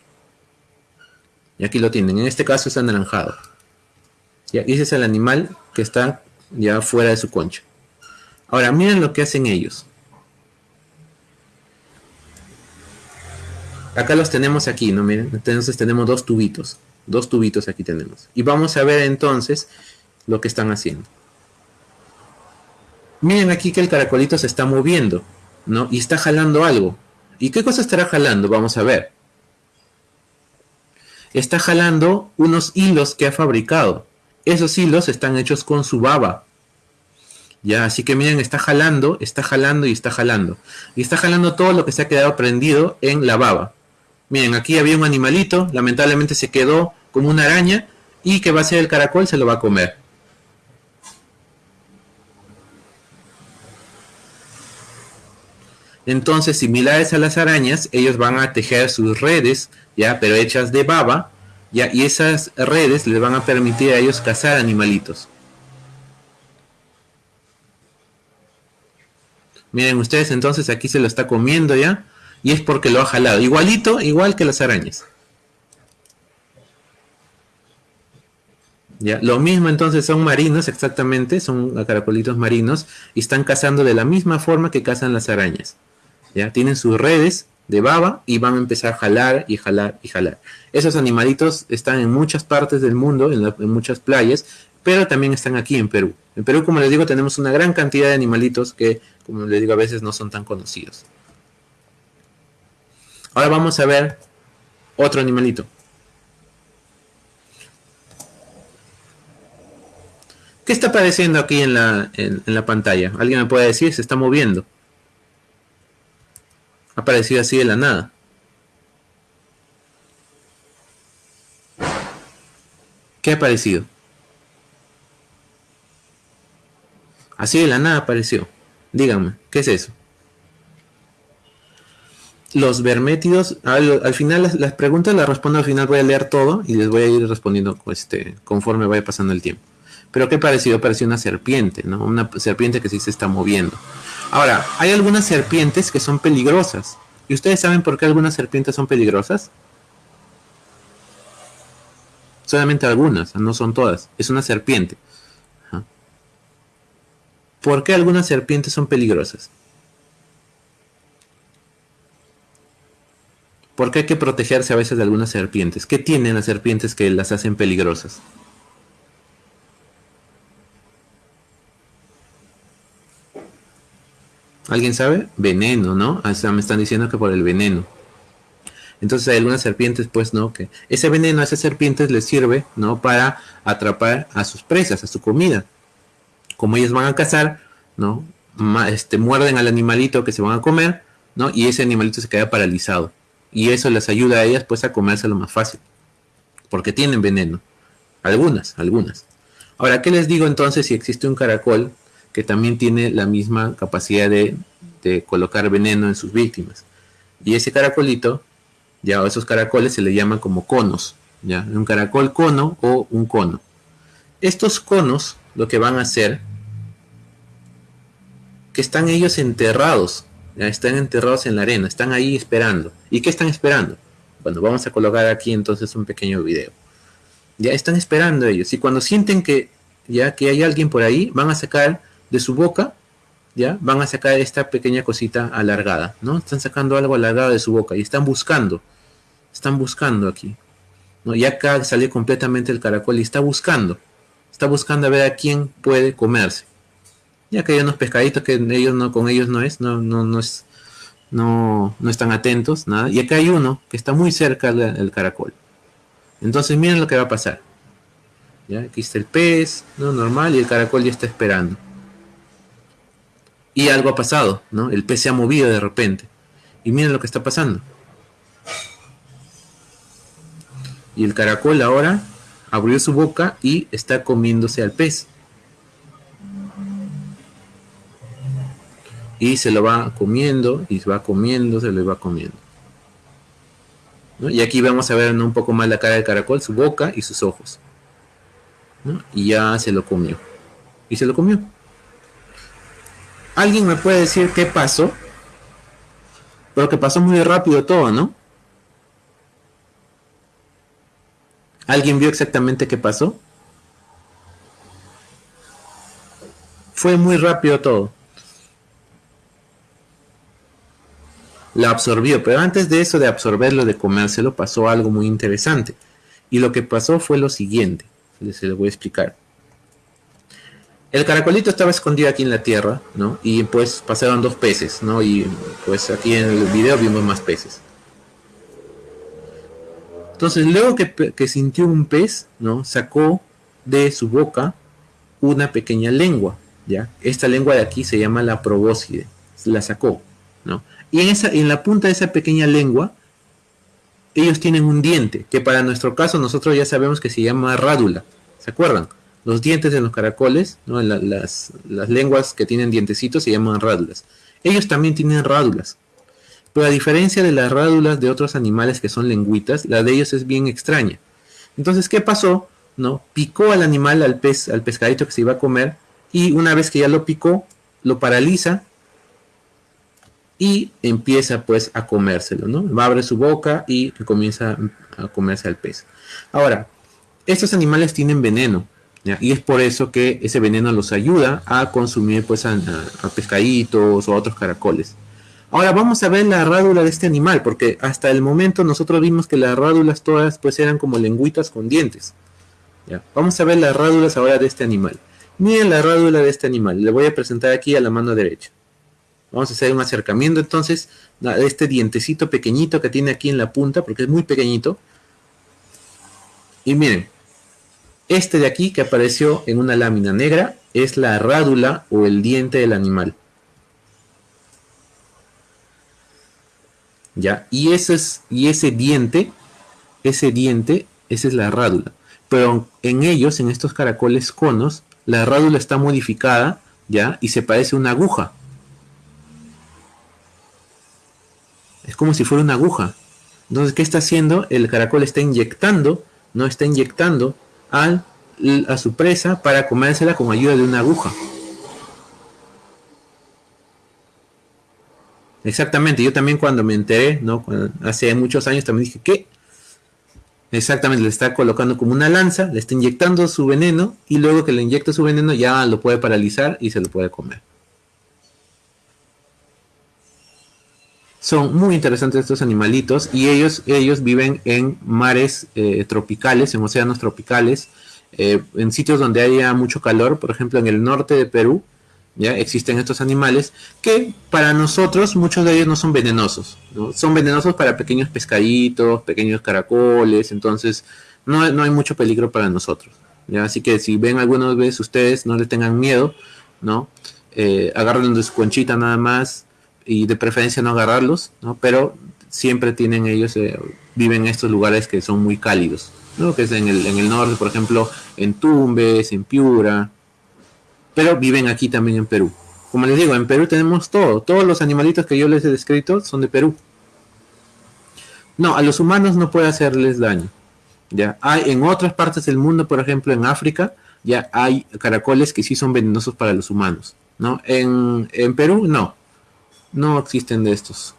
[SPEAKER 1] Y aquí lo tienen, en este caso es anaranjado. Y ese es el animal que está ya fuera de su concha. Ahora, miren lo que hacen ellos. Acá los tenemos aquí, ¿no? Miren, entonces tenemos dos tubitos. Dos tubitos aquí tenemos. Y vamos a ver entonces lo que están haciendo. Miren aquí que el caracolito se está moviendo, ¿no? Y está jalando algo. ¿Y qué cosa estará jalando? Vamos a ver. Está jalando unos hilos que ha fabricado. Esos hilos están hechos con su baba. Ya, así que miren, está jalando, está jalando y está jalando. Y está jalando todo lo que se ha quedado prendido en la baba. Miren, aquí había un animalito, lamentablemente se quedó como una araña y que va a ser el caracol se lo va a comer. Entonces, similares a las arañas, ellos van a tejer sus redes, ya, pero hechas de baba, ya, y esas redes les van a permitir a ellos cazar animalitos. Miren ustedes, entonces aquí se lo está comiendo ya, y es porque lo ha jalado. Igualito, igual que las arañas. ¿Ya? Lo mismo entonces son marinos, exactamente, son caracolitos marinos, y están cazando de la misma forma que cazan las arañas. ¿Ya? Tienen sus redes de baba y van a empezar a jalar y jalar y jalar. Esos animalitos están en muchas partes del mundo, en, en muchas playas, pero también están aquí en Perú. En Perú, como les digo, tenemos una gran cantidad de animalitos que, como les digo, a veces no son tan conocidos. Ahora vamos a ver otro animalito. ¿Qué está apareciendo aquí en la, en, la pantalla? ¿Alguien me puede decir? Se está moviendo. Ha aparecido así de la nada. ¿Qué ha aparecido? Así de la nada apareció. Díganme, ¿qué es eso? los vermétidos, al, final las, preguntas las respondo al final, voy a leer todo y les voy a ir respondiendo este, conforme vaya pasando el tiempo. Pero ¿qué pareció? Pareció una serpiente, ¿no? Una serpiente que sí se está moviendo. Ahora, hay algunas serpientes que son peligrosas. ¿Y ustedes saben por qué algunas serpientes son peligrosas? Solamente algunas, no son todas. Es una serpiente. ¿Por qué algunas serpientes son peligrosas? Porque hay que protegerse a veces de algunas serpientes. ¿Qué tienen las serpientes que las hacen peligrosas? ¿Alguien sabe? Veneno, ¿no? O sea, me están diciendo que por el veneno. Entonces hay algunas serpientes, pues, ¿no? Que ese veneno a esas serpientes les sirve, ¿no? Para atrapar a sus presas, a su comida. Como ellas van a cazar, ¿no? Este, muerden al animalito que se van a comer, ¿no? Y ese animalito se queda paralizado y eso les ayuda a ellas pues a comérselo más fácil, porque tienen veneno, algunas, algunas. Ahora, ¿qué les digo entonces si existe un caracol que también tiene la misma capacidad de, colocar veneno en sus víctimas? Y ese caracolito, ya esos caracoles se le llaman como conos, ya, un caracol cono o un cono. Estos conos lo que van a hacer que están ellos enterrados están enterrados en la arena, están ahí esperando. ¿Y qué están esperando? Bueno, vamos a colocar aquí entonces un pequeño video. Ya están esperando ellos. Y cuando sienten que ya que hay alguien por ahí, van a sacar de su boca, ya, van a sacar esta pequeña cosita alargada, ¿no? Están sacando algo alargado de su boca y están buscando. Están buscando aquí. ¿no? Y acá sale completamente el caracol y está buscando. Está buscando a ver a quién puede comerse ya que hay unos pescaditos que ellos no, con ellos no es, no, no, no es, no, no están atentos, nada. Y acá hay uno que está muy cerca del caracol. Entonces miren lo que va a pasar. ¿Ya? Aquí está el pez, ¿no? Normal, y el caracol ya está esperando. Y algo ha pasado, ¿no? El pez se ha movido de repente. Y miren lo que está pasando. Y el caracol ahora abrió su boca y está comiéndose al pez. y se lo va comiendo y se va comiendo, se lo va comiendo. Y aquí vamos a ver un poco más la cara del caracol, su boca y sus ojos. Y ya se lo comió. Y se lo comió. ¿Alguien me puede decir qué pasó? Pero que pasó muy rápido todo, ¿no? ¿Alguien vio exactamente qué pasó? Fue muy rápido todo. La absorbió, pero antes de eso de absorberlo, de comérselo, pasó algo muy interesante. Y lo que pasó fue lo siguiente, se lo voy a explicar. El caracolito estaba escondido aquí en la tierra, ¿no? Y pues pasaron dos peces, ¿no? Y pues aquí en el video vimos más peces. Entonces, luego que, sintió un pez, ¿no? Sacó de su boca una pequeña lengua, ¿ya? Esta lengua de aquí se llama la probóscide, la sacó, ¿no? Y en, esa, en la punta de esa pequeña lengua, ellos tienen un diente, que para nuestro caso nosotros ya sabemos que se llama rádula, ¿se acuerdan? Los dientes de los caracoles, ¿no? las, lenguas que tienen dientecitos se llaman rádulas. Ellos también tienen rádulas, pero a diferencia de las rádulas de otros animales que son lengüitas, la de ellos es bien extraña. Entonces, ¿qué pasó? ¿No? Picó al animal, al pez, al pescadito que se iba a comer, y una vez que ya lo picó, lo paraliza y empieza pues a comérselo, ¿no? Va a abrir su boca y comienza a comerse al pez. Ahora, estos animales tienen veneno, y es por eso que ese veneno los ayuda a consumir pues a, a pescaditos o a otros caracoles. Ahora vamos a ver la rádula de este animal, porque hasta el momento nosotros vimos que las rádulas todas pues eran como lengüitas con dientes. Vamos a ver las rádulas ahora de este animal. Miren la rádula de este animal, le voy a presentar aquí a la mano derecha. Vamos a hacer un acercamiento entonces de este dientecito pequeñito que tiene aquí en la punta, porque es muy pequeñito. Y miren, este de aquí que apareció en una lámina negra es la rádula o el diente del animal. ¿ya? Y ese, es, y ese diente, ese diente, esa es la rádula. Pero en ellos, en estos caracoles conos, la rádula está modificada, ¿ya? Y se parece a una aguja. Es como si fuera una aguja. Entonces, ¿qué está haciendo? El caracol está inyectando, no está inyectando a su presa para comérsela con ayuda de una aguja. Exactamente, yo también cuando me enteré, ¿no? hace muchos años también dije, ¿qué? Exactamente, le está colocando como una lanza, le está inyectando su veneno y luego que le inyecta su veneno ya lo puede paralizar y se lo puede comer. Son muy interesantes estos animalitos y ellos, ellos viven en mares eh, tropicales, en océanos tropicales, eh, en sitios donde haya mucho calor, por ejemplo en el norte de Perú, ¿ya? Existen estos animales que para nosotros muchos de ellos no son venenosos, son venenosos para pequeños pescaditos, pequeños caracoles, entonces no, no hay mucho peligro para nosotros. Así que si ven algunos veces ustedes, no le tengan miedo, ¿no? Eh, de su conchita nada más y de preferencia no agarrarlos, ¿no? Pero siempre tienen ellos, eh, viven en estos lugares que son muy cálidos, ¿no? Que es en el, en el norte, por ejemplo, en Tumbes, en Piura, pero viven aquí también en Perú. Como les digo, en Perú tenemos todo. Todos los animalitos que yo les he descrito son de Perú. No, a los humanos no puede hacerles daño. Ya hay en otras partes del mundo, por ejemplo en África, ya hay caracoles que sí son venenosos para los humanos. ¿no? En, en Perú no, no existen de estos.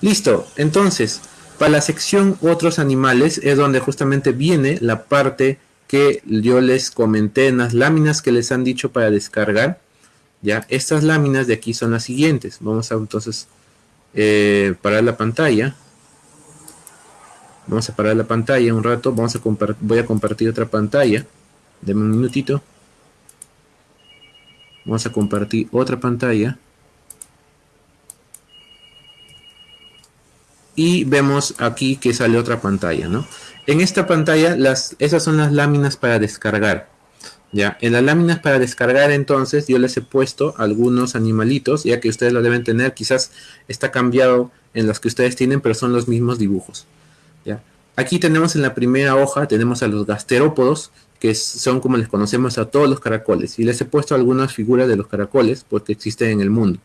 [SPEAKER 1] Listo, entonces, para la sección otros animales es donde justamente viene la parte que yo les comenté en las láminas que les han dicho para descargar. Ya, estas láminas de aquí son las siguientes. Vamos a entonces eh, parar la pantalla. Vamos a parar la pantalla un rato. Vamos a voy a compartir otra pantalla. Deme un minutito. Vamos a compartir otra pantalla. y vemos aquí que sale otra pantalla, ¿no? En esta pantalla, las, esas son las láminas para descargar. Ya, en las láminas para descargar entonces yo les he puesto algunos animalitos, ya que ustedes lo deben tener, quizás está cambiado en los que ustedes tienen, pero son los mismos dibujos. ¿ya? Aquí tenemos en la primera hoja, tenemos a los gasterópodos, que son como les conocemos a todos los caracoles, y les he puesto algunas figuras de los caracoles, porque existen en el mundo.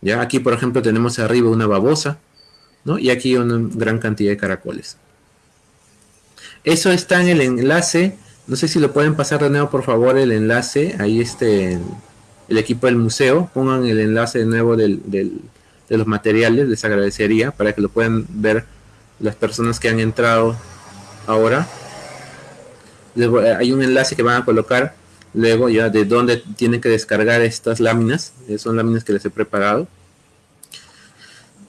[SPEAKER 1] Ya aquí, por ejemplo, tenemos arriba una babosa, ¿no? Y aquí una gran cantidad de caracoles. Eso está en el enlace. No sé si lo pueden pasar de nuevo, por favor, el enlace. Ahí este, el equipo del museo. Pongan el enlace de nuevo de los materiales. Les agradecería para que lo puedan ver las personas que han entrado ahora. Hay un enlace que van a colocar luego ya de dónde tienen que descargar estas láminas, eh, son láminas que les he preparado.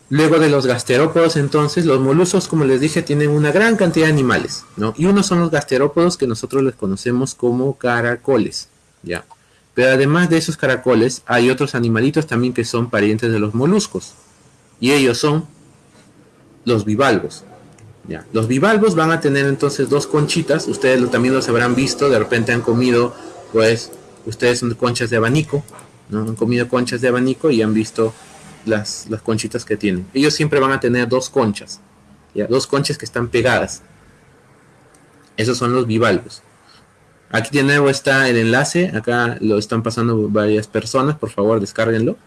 [SPEAKER 1] Luego de los gasterópodos, entonces, los moluscos, como les dije, tienen una gran cantidad de animales, ¿no? Y unos son los gasterópodos que nosotros les conocemos como caracoles, ¿ya? Pero además de esos caracoles, hay otros animalitos también que son parientes de los moluscos. Y ellos son los bivalvos, ¿ya? Los bivalvos van a tener entonces dos conchitas, ustedes también los habrán visto, de repente han comido pues ustedes son conchas de abanico, ¿no? Han comido conchas de abanico y han visto las, las conchitas que tienen. Ellos siempre van a tener dos conchas, ¿ya? dos conchas que están pegadas. Esos son los bivalvos. Aquí de nuevo está el enlace, acá lo están pasando varias personas, por favor descárguenlo.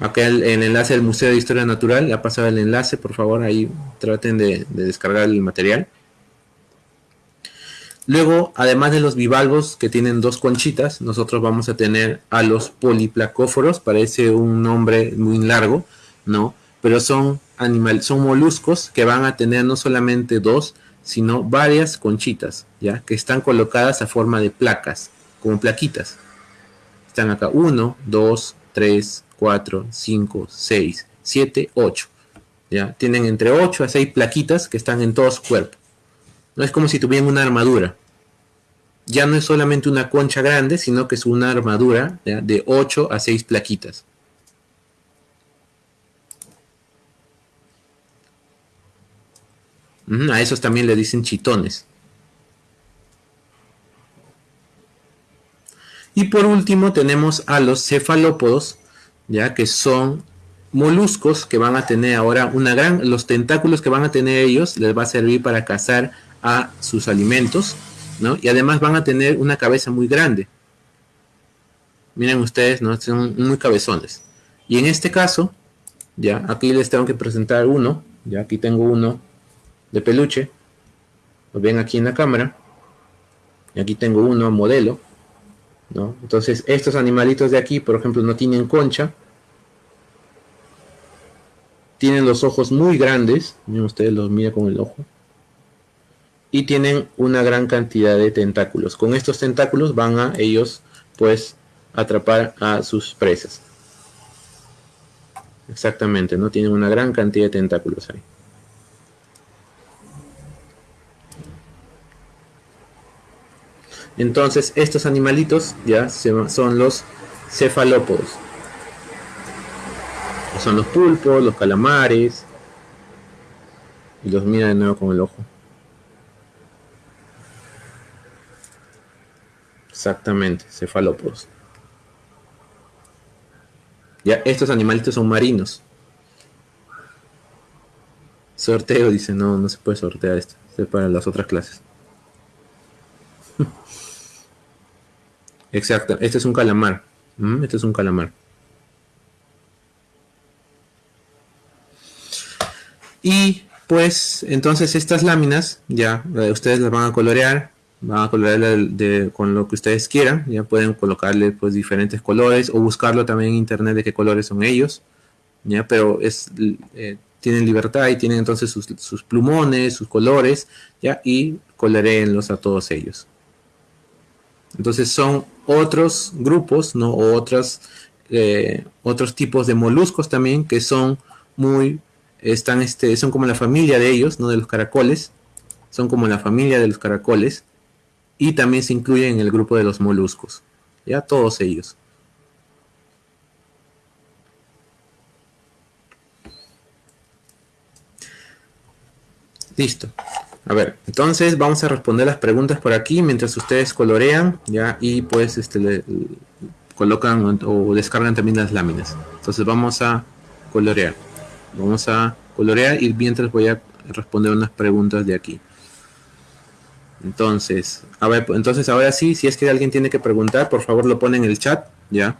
[SPEAKER 1] Acá el, enlace del Museo de Historia Natural, ha pasado el enlace, por favor ahí traten de descargar el material. Luego, además de los bivalvos que tienen dos conchitas, nosotros vamos a tener a los poliplacóforos, parece un nombre muy largo, ¿no? Pero son animales, son moluscos que van a tener no solamente dos, sino varias conchitas, ¿ya? Que están colocadas a forma de placas, como plaquitas. Están acá 1, 2, 3, 4, 5, 6, 7, 8. ¿Ya? Tienen entre 8 a 6 plaquitas que están en todo su cuerpo. No es como si tuvieran una armadura. Ya no es solamente una concha grande, sino que es una armadura de 8 a 6 plaquitas. A esos también le dicen chitones. Y por último tenemos a los cefalópodos, ya que son moluscos que van a tener ahora una gran, los tentáculos que van a tener ellos les va a servir para cazar a sus alimentos, ¿no? Y además van a tener una cabeza muy grande. Miren ustedes, ¿no? Son muy cabezones. Y en este caso, ya, aquí les tengo que presentar uno, ya aquí tengo uno de peluche, lo ven aquí en la cámara, y aquí tengo uno modelo, ¿no? Entonces, estos animalitos de aquí, por ejemplo, no tienen concha, tienen los ojos muy grandes, miren ustedes los mira con el ojo, y tienen una gran cantidad de tentáculos. Con estos tentáculos van a ellos pues atrapar a sus presas. Exactamente, ¿no? Tienen una gran cantidad de tentáculos ahí. Entonces, estos animalitos ya son los cefalópodos. Son los pulpos, los calamares. Y los mira de nuevo con el ojo. Exactamente, cefalópodos. Ya, estos animalitos son marinos. Sorteo, dice, no, no se puede sortear esto. Es para las otras clases. Exacto, este es un calamar. Mm, este es un calamar. Y pues entonces estas láminas ya ustedes las van a colorear van a colorearle con lo que ustedes quieran, ya pueden colocarle pues diferentes colores o buscarlo también en internet de qué colores son ellos, ya, pero es, eh, tienen libertad y tienen entonces sus, plumones, sus colores, ya, y coloreenlos a todos ellos. Entonces son otros grupos, ¿no? O otros, eh, otros tipos de moluscos también que son muy, están, este, son como la familia de ellos, ¿no? De los caracoles, son como la familia de los caracoles, y también se incluye en el grupo de los moluscos. Ya todos ellos. Listo. A ver, entonces vamos a responder las preguntas por aquí mientras ustedes colorean, ya, y pues este colocan o descargan también las láminas. Entonces vamos a colorear. Vamos a colorear y mientras voy a responder unas preguntas de aquí. Entonces, a ver, entonces ahora sí, si es que alguien tiene que preguntar, por favor lo pone en el chat, ¿ya?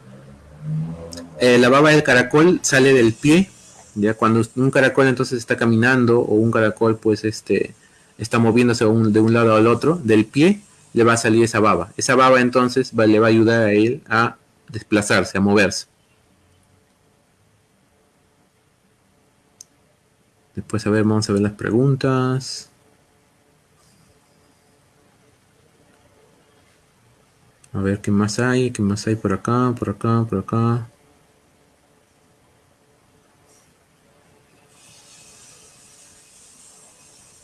[SPEAKER 1] Eh, la baba del caracol sale del pie, ya cuando un caracol entonces está caminando o un caracol pues este está moviéndose de un lado al otro, del pie le va a salir esa baba. Esa baba entonces le va a ayudar a él a desplazarse, a moverse. Después, a ver, vamos a ver las preguntas. A ver qué más hay, qué más hay por acá, por acá, por acá.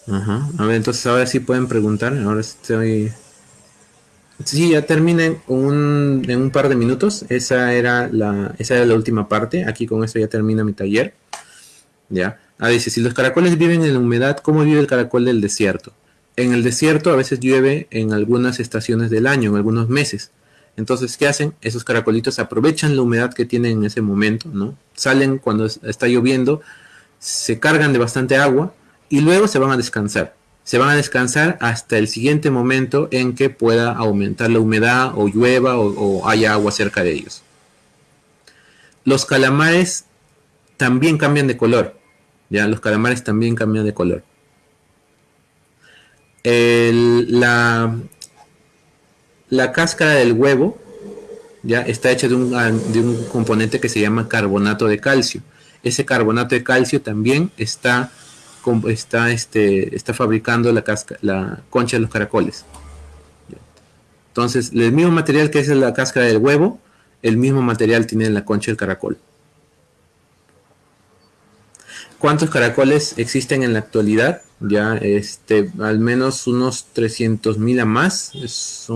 [SPEAKER 1] Ajá. A ver, entonces ahora sí pueden preguntar. Ahora estoy... Sí, ya terminé un, en un par de minutos. Esa era, la, esa era la última parte. Aquí con esto ya termina mi taller. Ya. Ah, dice, si los caracoles viven en la humedad, ¿cómo vive el caracol del desierto? En el desierto a veces llueve en algunas estaciones del año, en algunos meses. Entonces, ¿qué hacen? Esos caracolitos aprovechan la humedad que tienen en ese momento, ¿no? Salen cuando está lloviendo, se cargan de bastante agua y luego se van a descansar. Se van a descansar hasta el siguiente momento en que pueda aumentar la humedad o llueva o, haya agua cerca de ellos. Los calamares también cambian de color. Ya, los calamares también cambian de color. la, la cáscara del huevo ya está hecha de un, de un componente que se llama carbonato de calcio. Ese carbonato de calcio también está, está, este, está fabricando la, la concha de los caracoles. Entonces, el mismo material que es la cáscara del huevo, el mismo material tiene la concha del caracol. ¿Cuántos caracoles existen en la actualidad? Ya, este, al menos unos 300.000 a más. Es,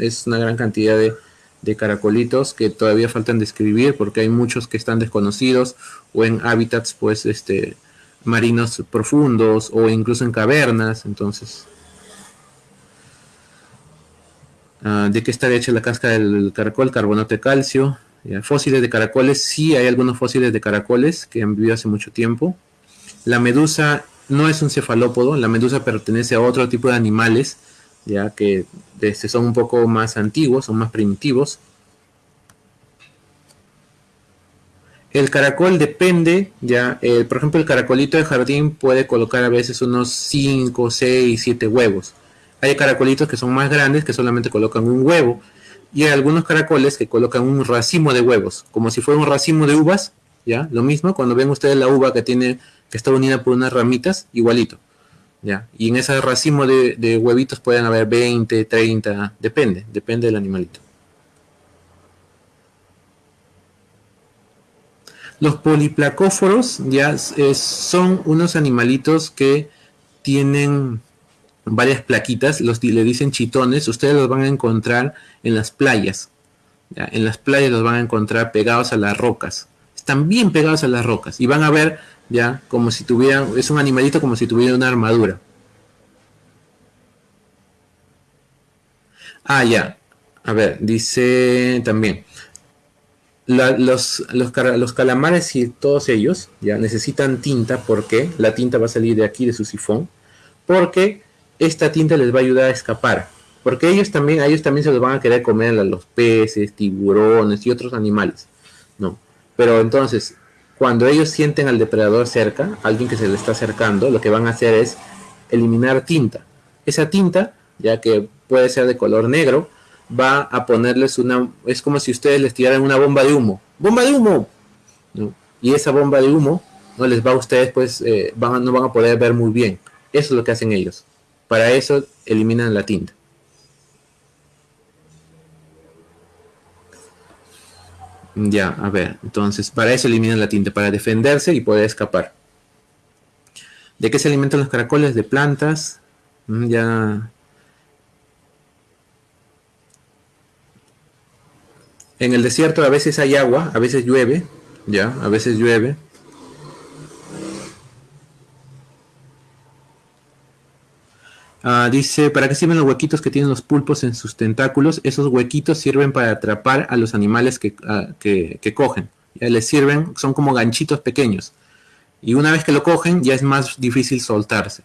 [SPEAKER 1] es, una gran cantidad de, de, caracolitos que todavía faltan describir porque hay muchos que están desconocidos o en hábitats, pues, este, marinos profundos o incluso en cavernas. Entonces, uh, ¿de qué está hecha la casca del caracol? Carbonato de calcio, Fósiles de caracoles, sí hay algunos fósiles de caracoles que han vivido hace mucho tiempo. La medusa no es un cefalópodo, la medusa pertenece a otro tipo de animales, ya que este, son un poco más antiguos, son más primitivos. El caracol depende, ya, eh, por ejemplo, el caracolito de jardín puede colocar a veces unos 5, 6, 7 huevos. Hay caracolitos que son más grandes que solamente colocan un huevo y hay algunos caracoles que colocan un racimo de huevos, como si fuera un racimo de uvas, ¿ya? Lo mismo, cuando ven ustedes la uva que tiene, que está unida por unas ramitas, igualito, ¿ya? Y en ese racimo de, huevitos pueden haber 20, 30, depende, depende del animalito. Los poliplacóforos ya son unos animalitos que tienen varias plaquitas, los le dicen chitones, ustedes los van a encontrar en las playas. En las playas los van a encontrar pegados a las rocas. Están bien pegados a las rocas y van a ver ya como si tuvieran, es un animalito como si tuviera una armadura. Ah, ya. A ver, dice también. Los, los, los, calamares y todos ellos ya necesitan tinta porque la tinta va a salir de aquí de su sifón porque esta tinta les va a ayudar a escapar. Porque ellos también, ellos también se los van a querer comer los peces, tiburones y otros animales. ¿no? Pero entonces, cuando ellos sienten al depredador cerca, alguien que se le está acercando, lo que van a hacer es eliminar tinta. Esa tinta, ya que puede ser de color negro, va a ponerles una... Es como si ustedes les tiraran una bomba de humo. ¡Bomba de humo! Y esa bomba de humo no les va a ustedes, pues, eh, van, no van a poder ver muy bien. Eso es lo que hacen ellos. Para eso eliminan la tinta. Ya, a ver, entonces para eso eliminan la tinta, para defenderse y poder escapar. ¿De qué se alimentan los caracoles? De plantas. Mm, ya. En el desierto a veces hay agua, a veces llueve, ya, a veces llueve. Ah, dice, ¿para qué sirven los huequitos que tienen los pulpos en sus tentáculos? Esos huequitos sirven para atrapar a los animales que, ah, cogen. Ya les sirven, son como ganchitos pequeños. Y una vez que lo cogen, ya es más difícil soltarse.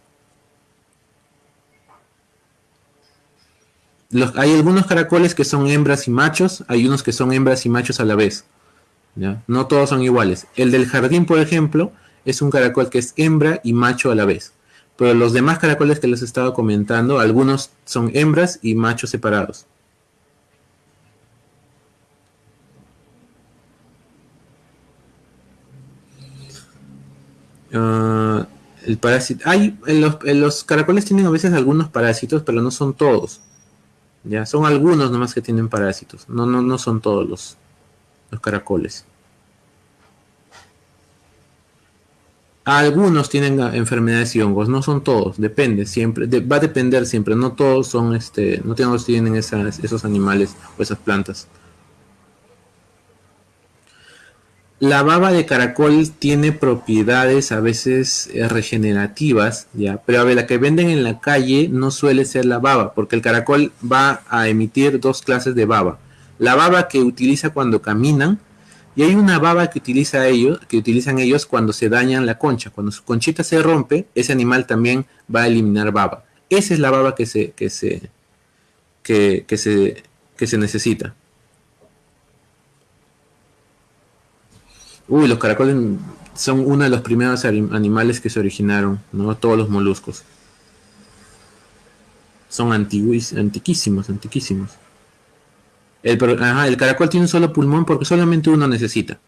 [SPEAKER 1] Hay algunos caracoles que son hembras y machos, hay unos que son hembras y machos a la vez. No todos son iguales. El del jardín, por ejemplo, es un caracol que es hembra y macho a la vez. Pero los demás caracoles que les he estado comentando, algunos son hembras y machos separados. Ah, el parásito. Hay, los, caracoles tienen a veces algunos parásitos, pero no son todos. Ya, son algunos nomás que tienen parásitos. No, no, no son todos los, los caracoles. Algunos tienen enfermedades y hongos, no son todos, depende siempre, va a depender siempre, no todos son, este, no todos tienen esos animales o esas plantas. La baba de caracol tiene propiedades a veces eh, regenerativas, ya, pero a ver, la que venden en la calle no suele ser la baba, porque el caracol va a emitir dos clases de baba. La baba que utiliza cuando caminan y hay una baba que utiliza ellos, que utilizan ellos cuando se dañan la concha, cuando su conchita se rompe, ese animal también va a eliminar baba. Esa es la baba que se que se que, que se que se necesita. Uy, los caracoles son uno de los primeros animales que se originaron, ¿no? Todos los moluscos. Son antiguos, antiquísimos, antiquísimos. El, el caracol tiene un solo pulmón porque solamente uno necesita.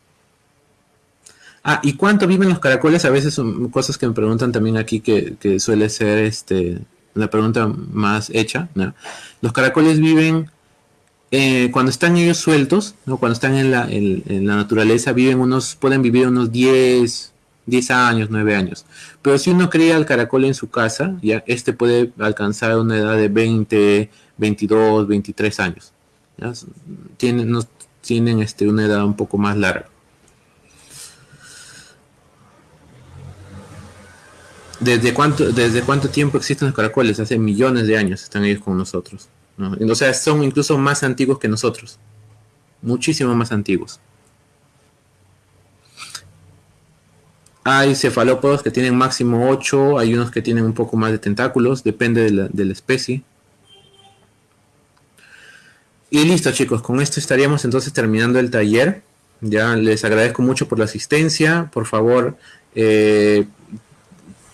[SPEAKER 1] Ah, ¿y cuánto viven los caracoles? A veces son cosas que me preguntan también aquí que, suele ser este, una pregunta más hecha. Los caracoles viven eh, cuando están ellos sueltos, ¿no? cuando están en la, naturaleza, viven unos, pueden vivir unos 10, 10 años, 9 años. Pero si uno cría al caracol en su casa, ya este puede alcanzar una edad de 20, 22, 23 años. Tienen, tienen este, una edad un poco más larga. ¿Desde cuánto, ¿Desde cuánto tiempo existen los caracoles? Hace millones de años están ellos con nosotros. O sea, son incluso más antiguos que nosotros. Muchísimo más antiguos. Hay cefalópodos que tienen máximo 8, hay unos que tienen un poco más de tentáculos, depende de la, de la especie. Y listo chicos, con esto estaríamos entonces terminando el taller. Ya les agradezco mucho por la asistencia. Por favor, eh,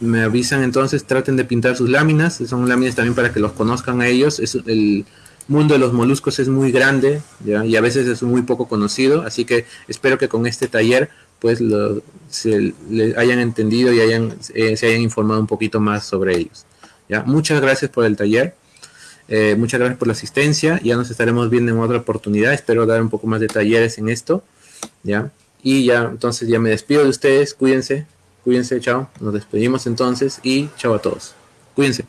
[SPEAKER 1] me avisan entonces, traten de pintar sus láminas, son láminas también para que los conozcan a ellos. Es, el mundo de los moluscos es muy grande y a veces es muy poco conocido, así que espero que con este taller pues se hayan entendido y hayan, eh, se hayan informado un poquito más sobre ellos. ¿ya? Muchas gracias por el taller, eh, muchas gracias por la asistencia, ya nos estaremos viendo en otra oportunidad, espero dar un poco más de talleres en esto, ¿ya? Y ya, entonces ya me despido de ustedes, cuídense, Cuídense, chao. Nos despedimos entonces y chao a todos. Cuídense.